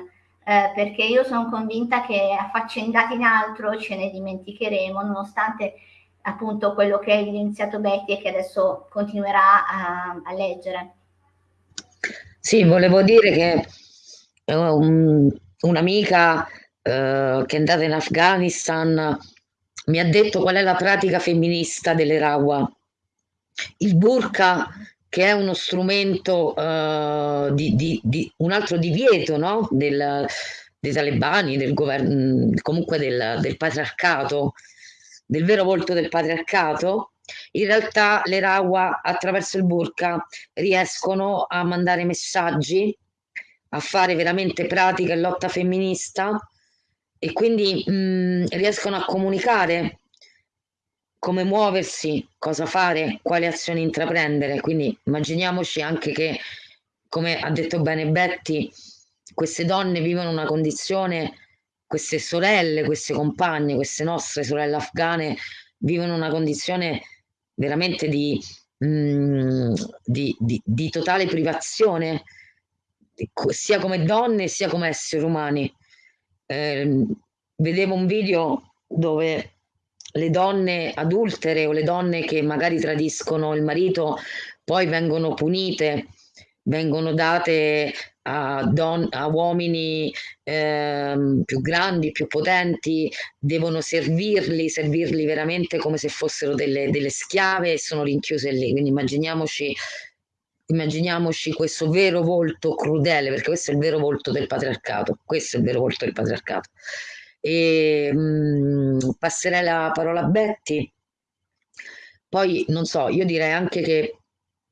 eh, perché io sono convinta che affaccendati in altro ce ne dimenticheremo, nonostante appunto quello che ha evidenziato Betty e che adesso continuerà a, a leggere. Sì, volevo dire che um, un'amica uh, che è andata in Afghanistan mi ha detto qual è la pratica femminista delle Rawa. Il burqa, che è uno strumento uh, di, di, di, un altro divieto no? del, dei talebani, del governo, comunque del, del patriarcato, del vero volto del patriarcato, in realtà le Rawa attraverso il burqa riescono a mandare messaggi, a fare veramente pratica e lotta femminista e quindi mh, mm, riescono a comunicare come muoversi, cosa fare, quali azioni intraprendere. Quindi immaginiamoci anche che, come ha detto bene Betty, queste donne vivono una condizione, queste sorelle, queste compagne, queste nostre sorelle afghane vivono una condizione veramente di, mh, mm, di, di, di totale privazione, sia come donne sia come esseri umani eh, vedevo un video dove le donne adultere o le donne che magari tradiscono il marito poi vengono punite, vengono date a, don- a uomini eh, più grandi, più potenti, devono servirli, servirli veramente come se fossero delle, delle schiave e sono rinchiuse lì. Quindi immaginiamoci immaginiamoci questo vero volto crudele, perché questo è il vero volto del patriarcato, questo è il vero volto del patriarcato. E, mh, mm, passerei la parola a Betty. Poi non so, io direi anche che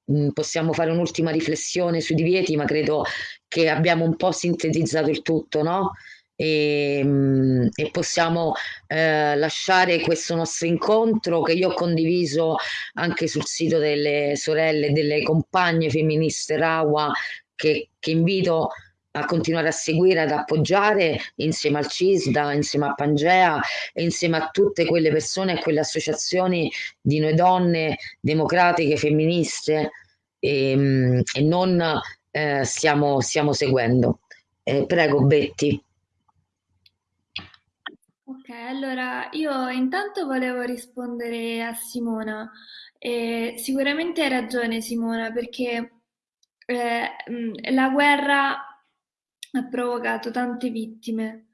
mh, mm, possiamo fare un'ultima riflessione sui divieti, ma credo che abbiamo un po' sintetizzato il tutto, no? e, ehm, e possiamo eh, lasciare questo nostro incontro che io ho condiviso anche sul sito delle sorelle, delle compagne femministe Rawa che, che invito a continuare a seguire, ad appoggiare insieme al CISDA, insieme a Pangea e insieme a tutte quelle persone e quelle associazioni di noi donne democratiche, femministe e, ehm, e non eh, stiamo, stiamo seguendo. Eh, prego Betty. Ok, allora io intanto volevo rispondere a Simona. Eh, sicuramente hai ragione Simona perché eh, la guerra ha provocato tante vittime.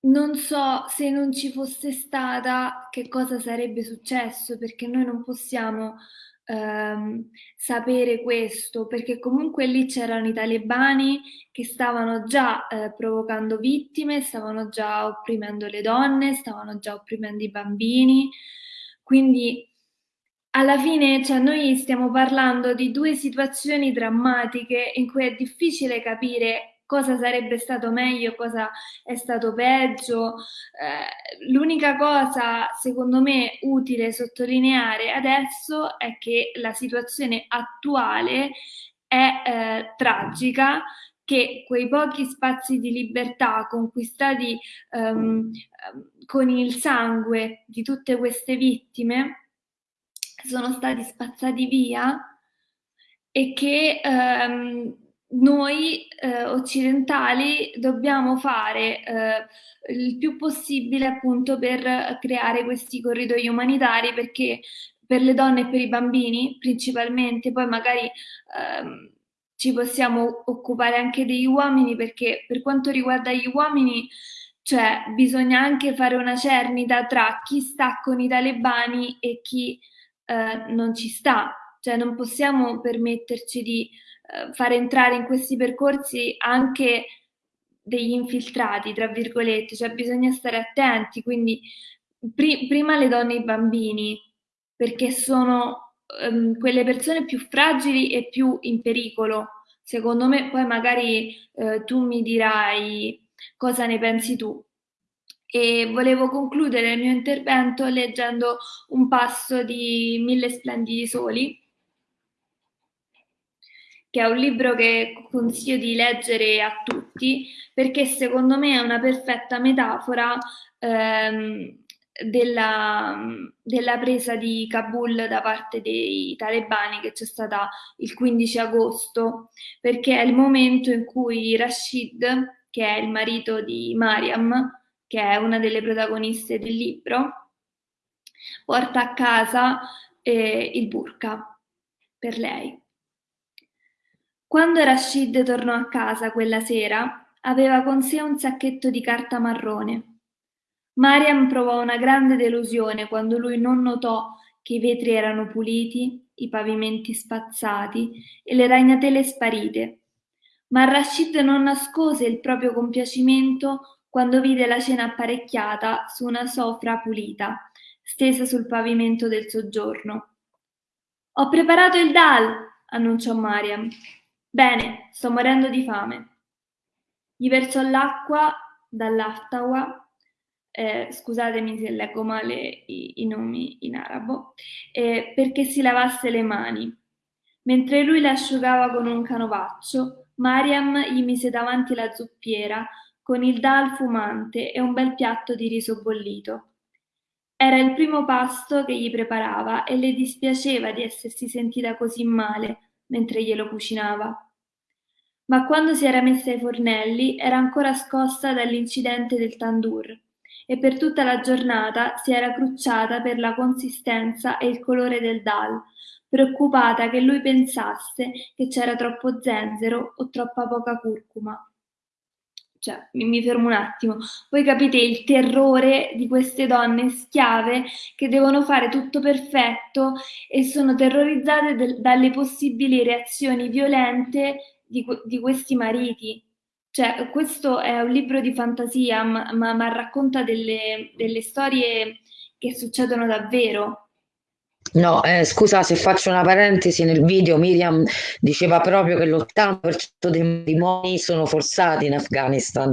Non so se non ci fosse stata che cosa sarebbe successo perché noi non possiamo ehm, sapere questo, perché comunque lì c'erano i talebani che stavano già eh, provocando vittime, stavano già opprimendo le donne, stavano già opprimendo i bambini, quindi alla fine cioè, noi stiamo parlando di due situazioni drammatiche in cui è difficile capire cosa sarebbe stato meglio, cosa è stato peggio. Eh, l'unica cosa, secondo me, utile sottolineare adesso è che la situazione attuale è eh, tragica, che quei pochi spazi di libertà conquistati um, con il sangue di tutte queste vittime sono stati spazzati via e che um, noi eh, occidentali dobbiamo fare eh, il più possibile appunto per creare questi corridoi umanitari perché per le donne e per i bambini principalmente, poi magari ehm, ci possiamo occupare anche degli uomini perché per quanto riguarda gli uomini cioè bisogna anche fare una cernita tra chi sta con i talebani e chi eh, non ci sta, cioè non possiamo permetterci di eh, fare entrare in questi percorsi anche degli infiltrati, tra virgolette, cioè bisogna stare attenti, quindi pri- prima le donne e i bambini, perché sono um, quelle persone più fragili e più in pericolo. Secondo me, poi magari eh, tu mi dirai cosa ne pensi tu. E volevo concludere il mio intervento leggendo un passo di Mille splendidi soli, che è un libro che consiglio di leggere a tutti perché secondo me è una perfetta metafora ehm, della, della, presa di Kabul da parte dei talebani che c'è stata il 15 agosto, perché è il momento in cui Rashid, che è il marito di Mariam, che è una delle protagoniste del libro, porta a casa eh, il burka per lei. Quando Rashid tornò a casa quella sera, aveva con sé un sacchetto di carta marrone. Mariam provò una grande delusione quando lui non notò che i vetri erano puliti, i pavimenti spazzati e le ragnatele sparite. Ma Rashid non nascose il proprio compiacimento quando vide la cena apparecchiata su una sofra pulita, stesa sul pavimento del soggiorno. Ho preparato il dal, annunciò Mariam. Bene, sto morendo di fame. Gli versò l'acqua dall'aftawa, eh, scusatemi se leggo male i, i nomi in arabo, eh, perché si lavasse le mani. Mentre lui le asciugava con un canovaccio, Mariam gli mise davanti la zuppiera con il dal fumante e un bel piatto di riso bollito. Era il primo pasto che gli preparava e le dispiaceva di essersi sentita così male mentre glielo cucinava. Ma quando si era messa ai fornelli era ancora scossa dall'incidente del tandoor e per tutta la giornata si era crucciata per la consistenza e il colore del dal, preoccupata che lui pensasse che c'era troppo zenzero o troppa poca curcuma cioè, mi, fermo un attimo, voi capite il terrore di queste donne schiave che devono fare tutto perfetto e sono terrorizzate del, dalle possibili reazioni violente di, di, questi mariti. Cioè, questo è un libro di fantasia, ma, ma, ma racconta delle, delle storie che succedono davvero. No, eh, scusa se faccio una parentesi, nel video Miriam diceva proprio che l'80% dei matrimoni sono forzati in Afghanistan,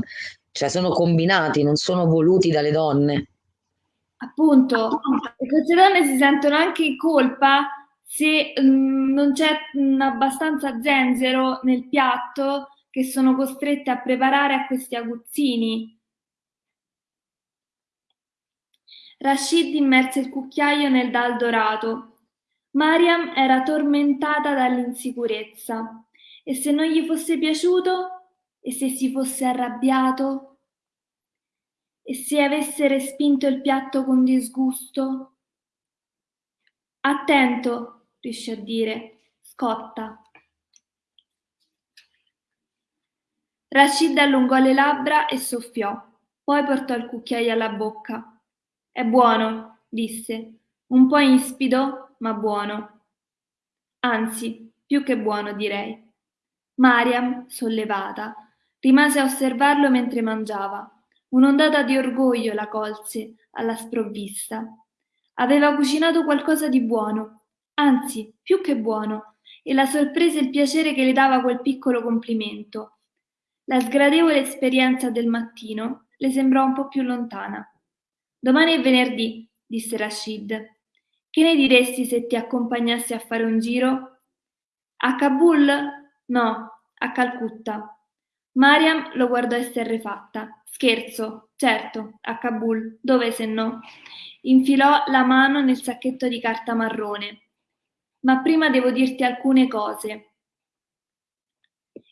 cioè sono combinati, non sono voluti dalle donne. Appunto, e queste donne si sentono anche in colpa se mh, mm, non c'è mm, abbastanza zenzero nel piatto che sono costrette a preparare a questi aguzzini. Rashid immerse il cucchiaio nel dal dorato. Mariam era tormentata dall'insicurezza. E se non gli fosse piaciuto? E se si fosse arrabbiato? E se avesse respinto il piatto con disgusto? Attento, riuscì a dire, scotta. Rashid allungò le labbra e soffiò, poi portò il cucchiaio alla bocca. È buono, disse, un po' ispido, ma buono. Anzi, più che buono, direi. Mariam, sollevata, rimase a osservarlo mentre mangiava. Un'ondata di orgoglio la colse alla sprovvista. Aveva cucinato qualcosa di buono, anzi, più che buono, e la sorpresa e il piacere che le dava quel piccolo complimento. La sgradevole esperienza del mattino le sembrò un po' più lontana. Domani è venerdì, disse Rashid. Che ne diresti se ti accompagnassi a fare un giro? A Kabul? No, a Calcutta. Mariam lo guardò esterrefatta. Scherzo, certo, a Kabul. Dove se no? Infilò la mano nel sacchetto di carta marrone. Ma prima devo dirti alcune cose.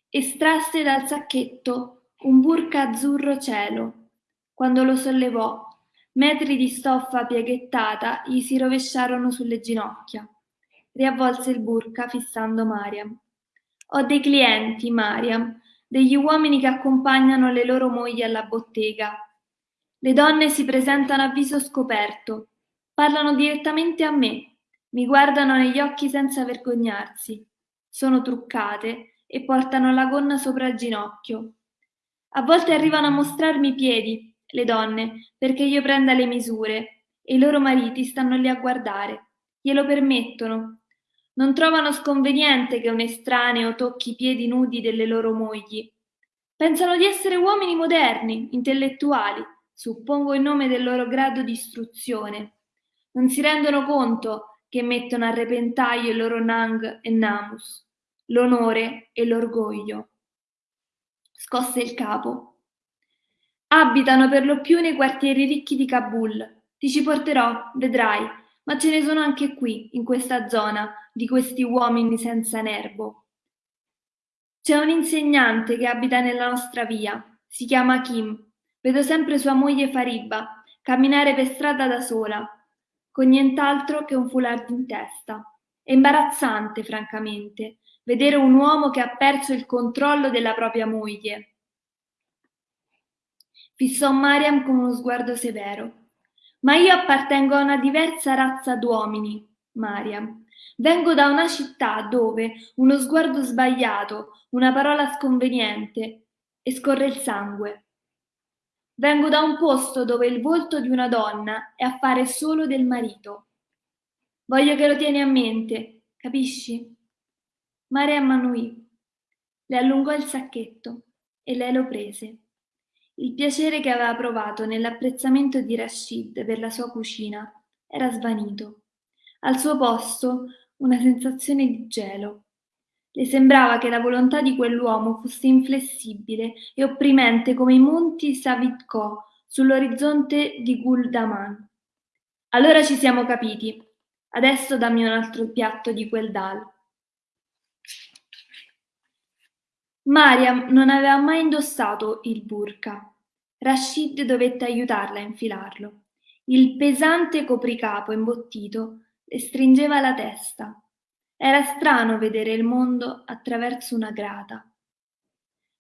Estrasse dal sacchetto un burka azzurro cielo. Quando lo sollevò, Metri di stoffa pieghettata gli si rovesciarono sulle ginocchia. Riavvolse il burka fissando Mariam. Ho dei clienti, Mariam, degli uomini che accompagnano le loro mogli alla bottega. Le donne si presentano a viso scoperto, parlano direttamente a me, mi guardano negli occhi senza vergognarsi. Sono truccate e portano la gonna sopra il ginocchio. A volte arrivano a mostrarmi i piedi, le donne, perché io prenda le misure, e i loro mariti stanno lì a guardare. Glielo permettono. Non trovano sconveniente che un estraneo tocchi i piedi nudi delle loro mogli. Pensano di essere uomini moderni, intellettuali, suppongo in nome del loro grado di istruzione. Non si rendono conto che mettono a repentaglio il loro Nang e Namus, l'onore e l'orgoglio. Scosse il capo. Abitano per lo più nei quartieri ricchi di Kabul. Ti ci porterò, vedrai, ma ce ne sono anche qui, in questa zona, di questi uomini senza nervo. C'è un insegnante che abita nella nostra via, si chiama Kim. Vedo sempre sua moglie Fariba camminare per strada da sola, con nient'altro che un foulard in testa. È imbarazzante, francamente, vedere un uomo che ha perso il controllo della propria moglie Fissò Mariam con uno sguardo severo. Ma io appartengo a una diversa razza d'uomini, Mariam. Vengo da una città dove uno sguardo sbagliato, una parola sconveniente e scorre il sangue. Vengo da un posto dove il volto di una donna è affare solo del marito. Voglio che lo tieni a mente, capisci? Mariam annuì. Le allungò il sacchetto e lei lo prese. Il piacere che aveva provato nell'apprezzamento di Rashid per la sua cucina era svanito. Al suo posto una sensazione di gelo. Le sembrava che la volontà di quell'uomo fosse inflessibile e opprimente come i monti Savitko sull'orizzonte di Guldaman. Allora ci siamo capiti. Adesso dammi un altro piatto di quel dal. Mariam non aveva mai indossato il burqa. Rashid dovette aiutarla a infilarlo. Il pesante copricapo imbottito le stringeva la testa. Era strano vedere il mondo attraverso una grata.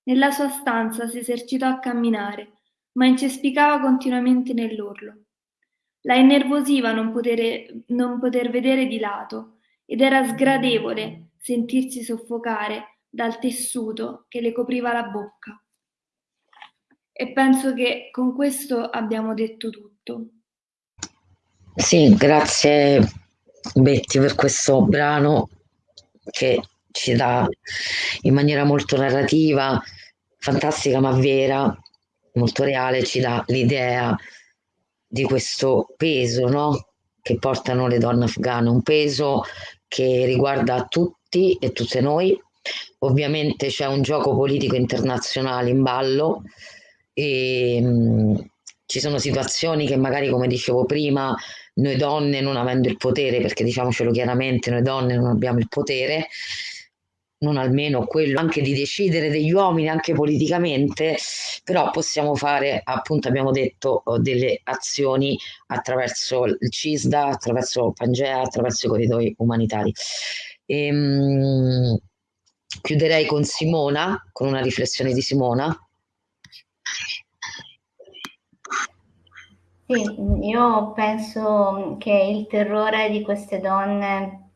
Nella sua stanza si esercitò a camminare, ma incespicava continuamente nell'orlo. La innervosiva non, potere, non poter vedere di lato ed era sgradevole sentirsi soffocare dal tessuto che le copriva la bocca. E penso che con questo abbiamo detto tutto. Sì, grazie Betty per questo brano che ci dà in maniera molto narrativa, fantastica ma vera, molto reale, ci dà l'idea di questo peso no? che portano le donne afghane, un peso che riguarda tutti e tutte noi, Ovviamente c'è un gioco politico internazionale in ballo e mh, ci sono situazioni che magari, come dicevo prima, noi donne non avendo il potere, perché diciamocelo chiaramente, noi donne non abbiamo il potere, non almeno quello anche di decidere degli uomini anche politicamente, però possiamo fare, appunto abbiamo detto, delle azioni attraverso il CISDA, attraverso Pangea, attraverso i corridoi umanitari. E, mh, Chiuderei con Simona, con una riflessione di Simona. Sì, io penso che il terrore di queste donne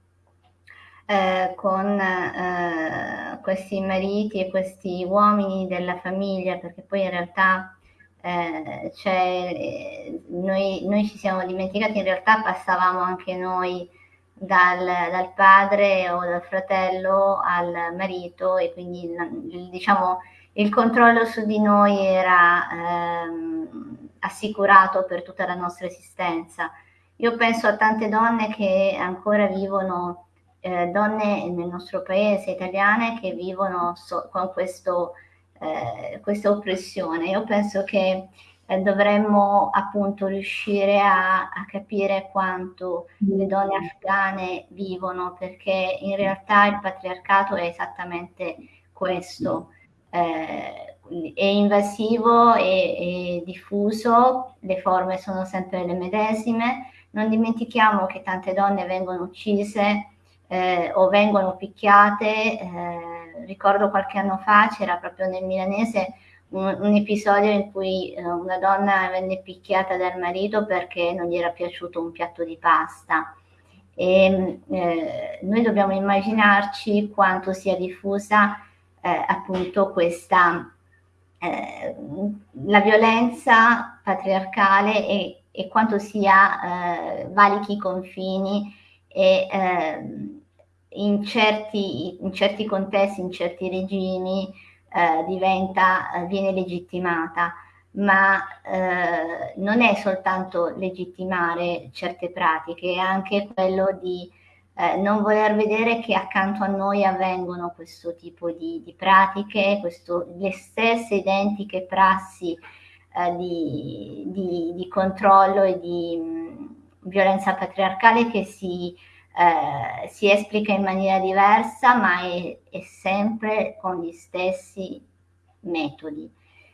eh, con eh, questi mariti e questi uomini della famiglia, perché poi in realtà eh, cioè, noi, noi, ci siamo dimenticati, in realtà passavamo anche noi dal, dal, padre o dal fratello al marito e quindi diciamo il controllo su di noi era ehm, assicurato per tutta la nostra esistenza. Io penso a tante donne che ancora vivono, eh, donne nel nostro paese, italiane, che vivono so, con questo, eh, questa oppressione. Io penso che eh, dovremmo appunto riuscire a, a, capire quanto le donne afghane vivono, perché in realtà il patriarcato è esattamente questo. Eh, è invasivo e, e diffuso, le forme sono sempre le medesime. Non dimentichiamo che tante donne vengono uccise eh, o vengono picchiate. Eh, ricordo qualche anno fa c'era proprio nel milanese un, un episodio in cui eh, una donna venne picchiata dal marito perché non gli era piaciuto un piatto di pasta. E, eh, noi dobbiamo immaginarci quanto sia diffusa eh, appunto questa eh, la violenza patriarcale e, e quanto sia eh, valichi i confini e ehm, in certi, in certi contesti, in certi regimi eh, diventa, eh, viene legittimata, ma eh, non è soltanto legittimare certe pratiche, è anche quello di eh, non voler vedere che accanto a noi avvengono questo tipo di, di pratiche, questo, le stesse identiche prassi eh, di, di, di, controllo e di mh, violenza patriarcale che si, eh, si, esplica in maniera diversa, ma è, è, sempre con gli stessi metodi.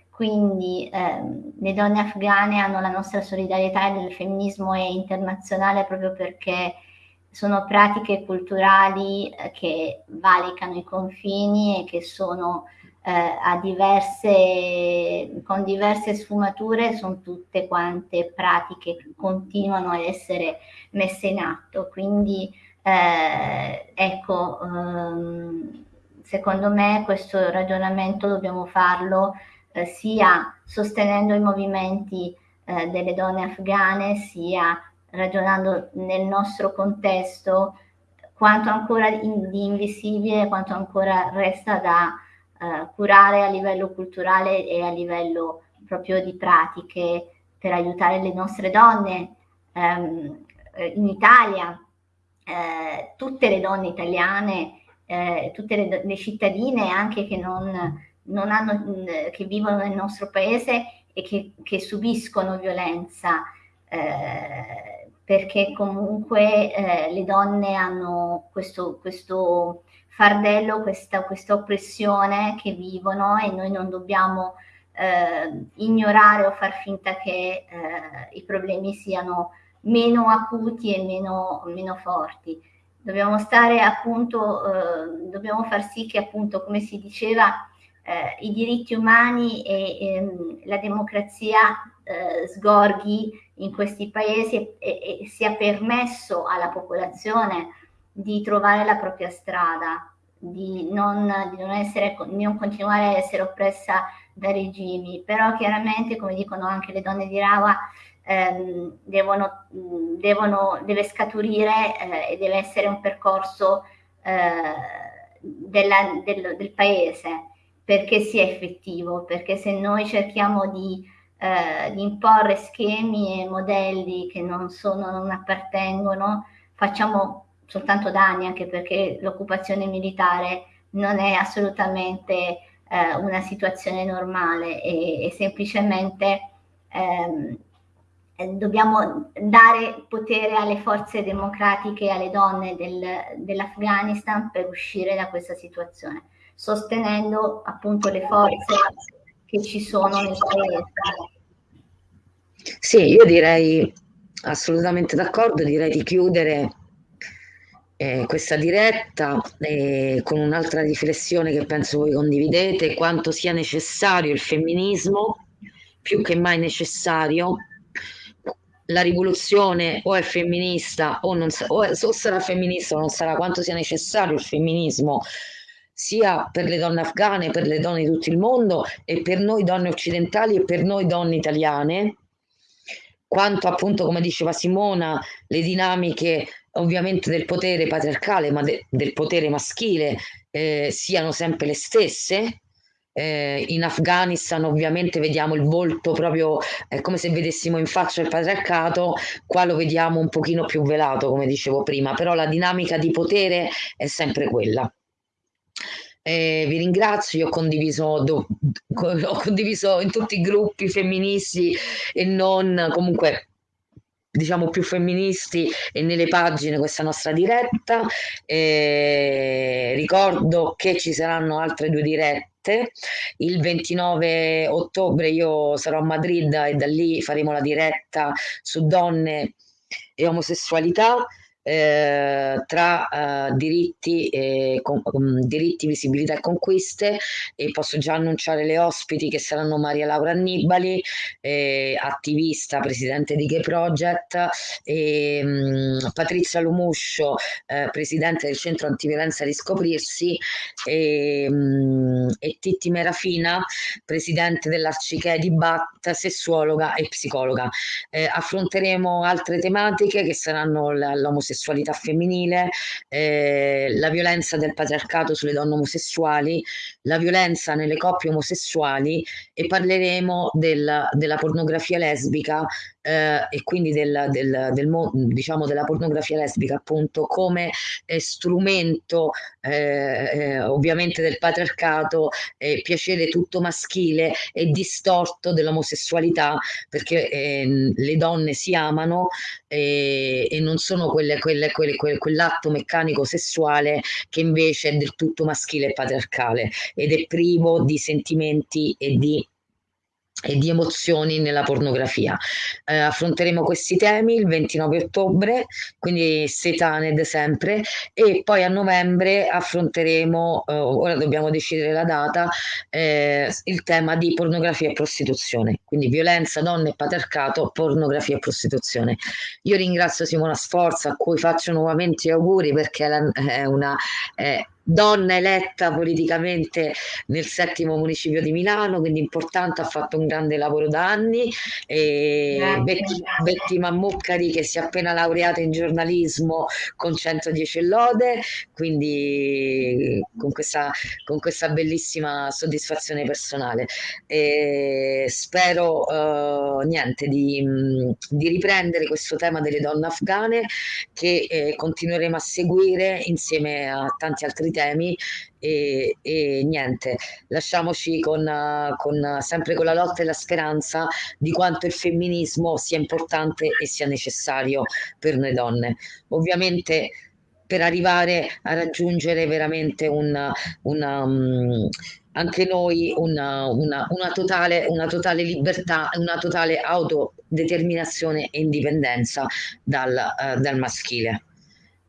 Quindi ehm, le donne afghane hanno la nostra solidarietà e il femminismo è internazionale proprio perché sono pratiche culturali eh, che valicano i confini e che sono eh, diverse, con diverse sfumature, sono tutte quante pratiche che continuano a essere messe in atto. Quindi eh, ecco, ehm, secondo me questo ragionamento dobbiamo farlo eh, sia sostenendo i movimenti eh, delle donne afghane, sia ragionando nel nostro contesto, quanto ancora di invisibile, quanto ancora resta da uh, curare a livello culturale e a livello proprio di pratiche per aiutare le nostre donne. Um, in Italia, eh, tutte le donne italiane, eh, tutte le, le, cittadine anche che, non, non hanno, che vivono nel nostro paese e che, che subiscono violenza eh, perché comunque eh, le donne hanno questo, questo fardello, questa, questa, oppressione che vivono e noi non dobbiamo eh, ignorare o far finta che eh, i problemi siano meno acuti e meno, meno forti. Dobbiamo stare appunto, eh, dobbiamo far sì che appunto, come si diceva, eh, i diritti umani e, e ehm, la democrazia eh, sgorghi in questi paesi e, e, sia permesso alla popolazione di trovare la propria strada, di non, di non, essere, non continuare a essere oppressa da regimi, però chiaramente, come dicono anche le donne di Rawa, ehm, devono, devono, deve scaturire eh, e deve essere un percorso eh, della, del, del paese perché sia effettivo, perché se noi cerchiamo di, eh, di imporre schemi e modelli che non, sono, non appartengono, facciamo soltanto danni, anche perché l'occupazione militare non è assolutamente eh, una situazione normale e, e semplicemente ehm, dobbiamo dare potere alle forze democratiche e alle donne del, dell'Afghanistan per uscire da questa situazione sostenendo appunto le forze che ci sono nel paese. Sì, io direi assolutamente d'accordo, direi di chiudere eh, questa diretta eh, con un'altra riflessione che penso voi condividete, quanto sia necessario il femminismo, più che mai necessario, la rivoluzione o è femminista o, non o, è, o sarà femminista o non sarà, quanto sia necessario il femminismo sia per le donne afghane, per le donne di tutto il mondo e per noi donne occidentali e per noi donne italiane, quanto appunto, come diceva Simona, le dinamiche ovviamente del potere patriarcale, ma de del potere maschile eh, siano sempre le stesse. Eh, in Afghanistan ovviamente vediamo il volto proprio, è come se vedessimo in faccia il patriarcato, qua lo vediamo un pochino più velato, come dicevo prima, però la dinamica di potere è sempre quella. Eh, vi ringrazio, io ho condiviso, do, ho condiviso in tutti i gruppi femministi e non comunque diciamo più femministi e nelle pagine questa nostra diretta. Eh, ricordo che ci saranno altre due dirette. Il 29 ottobre io sarò a Madrid e da lì faremo la diretta su donne e omosessualità eh, tra eh, diritti, e, con, um, diritti, visibilità e conquiste e posso già annunciare le ospiti che saranno Maria Laura Annibali, eh, attivista, presidente di Gay Project, e, um, Patrizia Lumuscio, eh, presidente del centro antiviolenza Riscoprirsi e, um, e Titti Merafina, presidente dell'Arciche di Bat, sessuologa e psicologa. Eh, affronteremo altre tematiche che saranno l'omosessualità l'omosessualità femminile, eh, la violenza del patriarcato sulle donne omosessuali, la violenza nelle coppie omosessuali e parleremo del, della pornografia lesbica eh, e quindi del, del, del, diciamo della pornografia lesbica appunto come eh, strumento eh, eh ovviamente del patriarcato piacere tutto maschile e distorto dell'omosessualità perché ehm, le donne si amano e non sono quelle, quelle, quelle, quell'atto meccanico sessuale che invece è del tutto maschile e patriarcale ed è privo di sentimenti e di e di emozioni nella pornografia. Eh, affronteremo questi temi il 29 ottobre, quindi Setaned sempre, e poi a novembre affronteremo, eh, ora dobbiamo decidere la data, eh, il tema di pornografia e prostituzione, quindi violenza, donne e patriarcato, pornografia e prostituzione. Io ringrazio Simona Sforza, a cui faccio nuovamente gli auguri perché è una... È donna eletta politicamente nel settimo municipio di Milano, quindi importante, ha fatto un grande lavoro da anni. E Betty, Betty Mammuccari che si è appena laureata in giornalismo con 110 lode, quindi con questa, con questa bellissima soddisfazione personale. E spero uh, niente di, di, riprendere questo tema delle donne afghane che eh, continueremo a seguire insieme a tanti altri temi e, e niente, lasciamoci con, con, sempre con la lotta e la speranza di quanto il femminismo sia importante e sia necessario per noi donne. Ovviamente per arrivare a raggiungere veramente una, una um, anche noi una, una, una, totale, una totale libertà, una totale autodeterminazione e indipendenza dal, uh, dal maschile.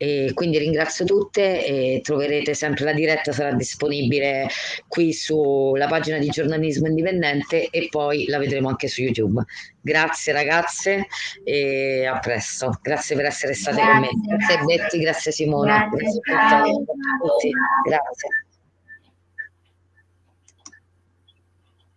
E quindi ringrazio tutte e troverete sempre la diretta, sarà disponibile qui sulla pagina di giornalismo indipendente e poi la vedremo anche su YouTube. Grazie ragazze e a presto. Grazie per essere state grazie, con me. Grazie, grazie Betty, grazie Simona. Grazie, grazie a tutti. Grazie.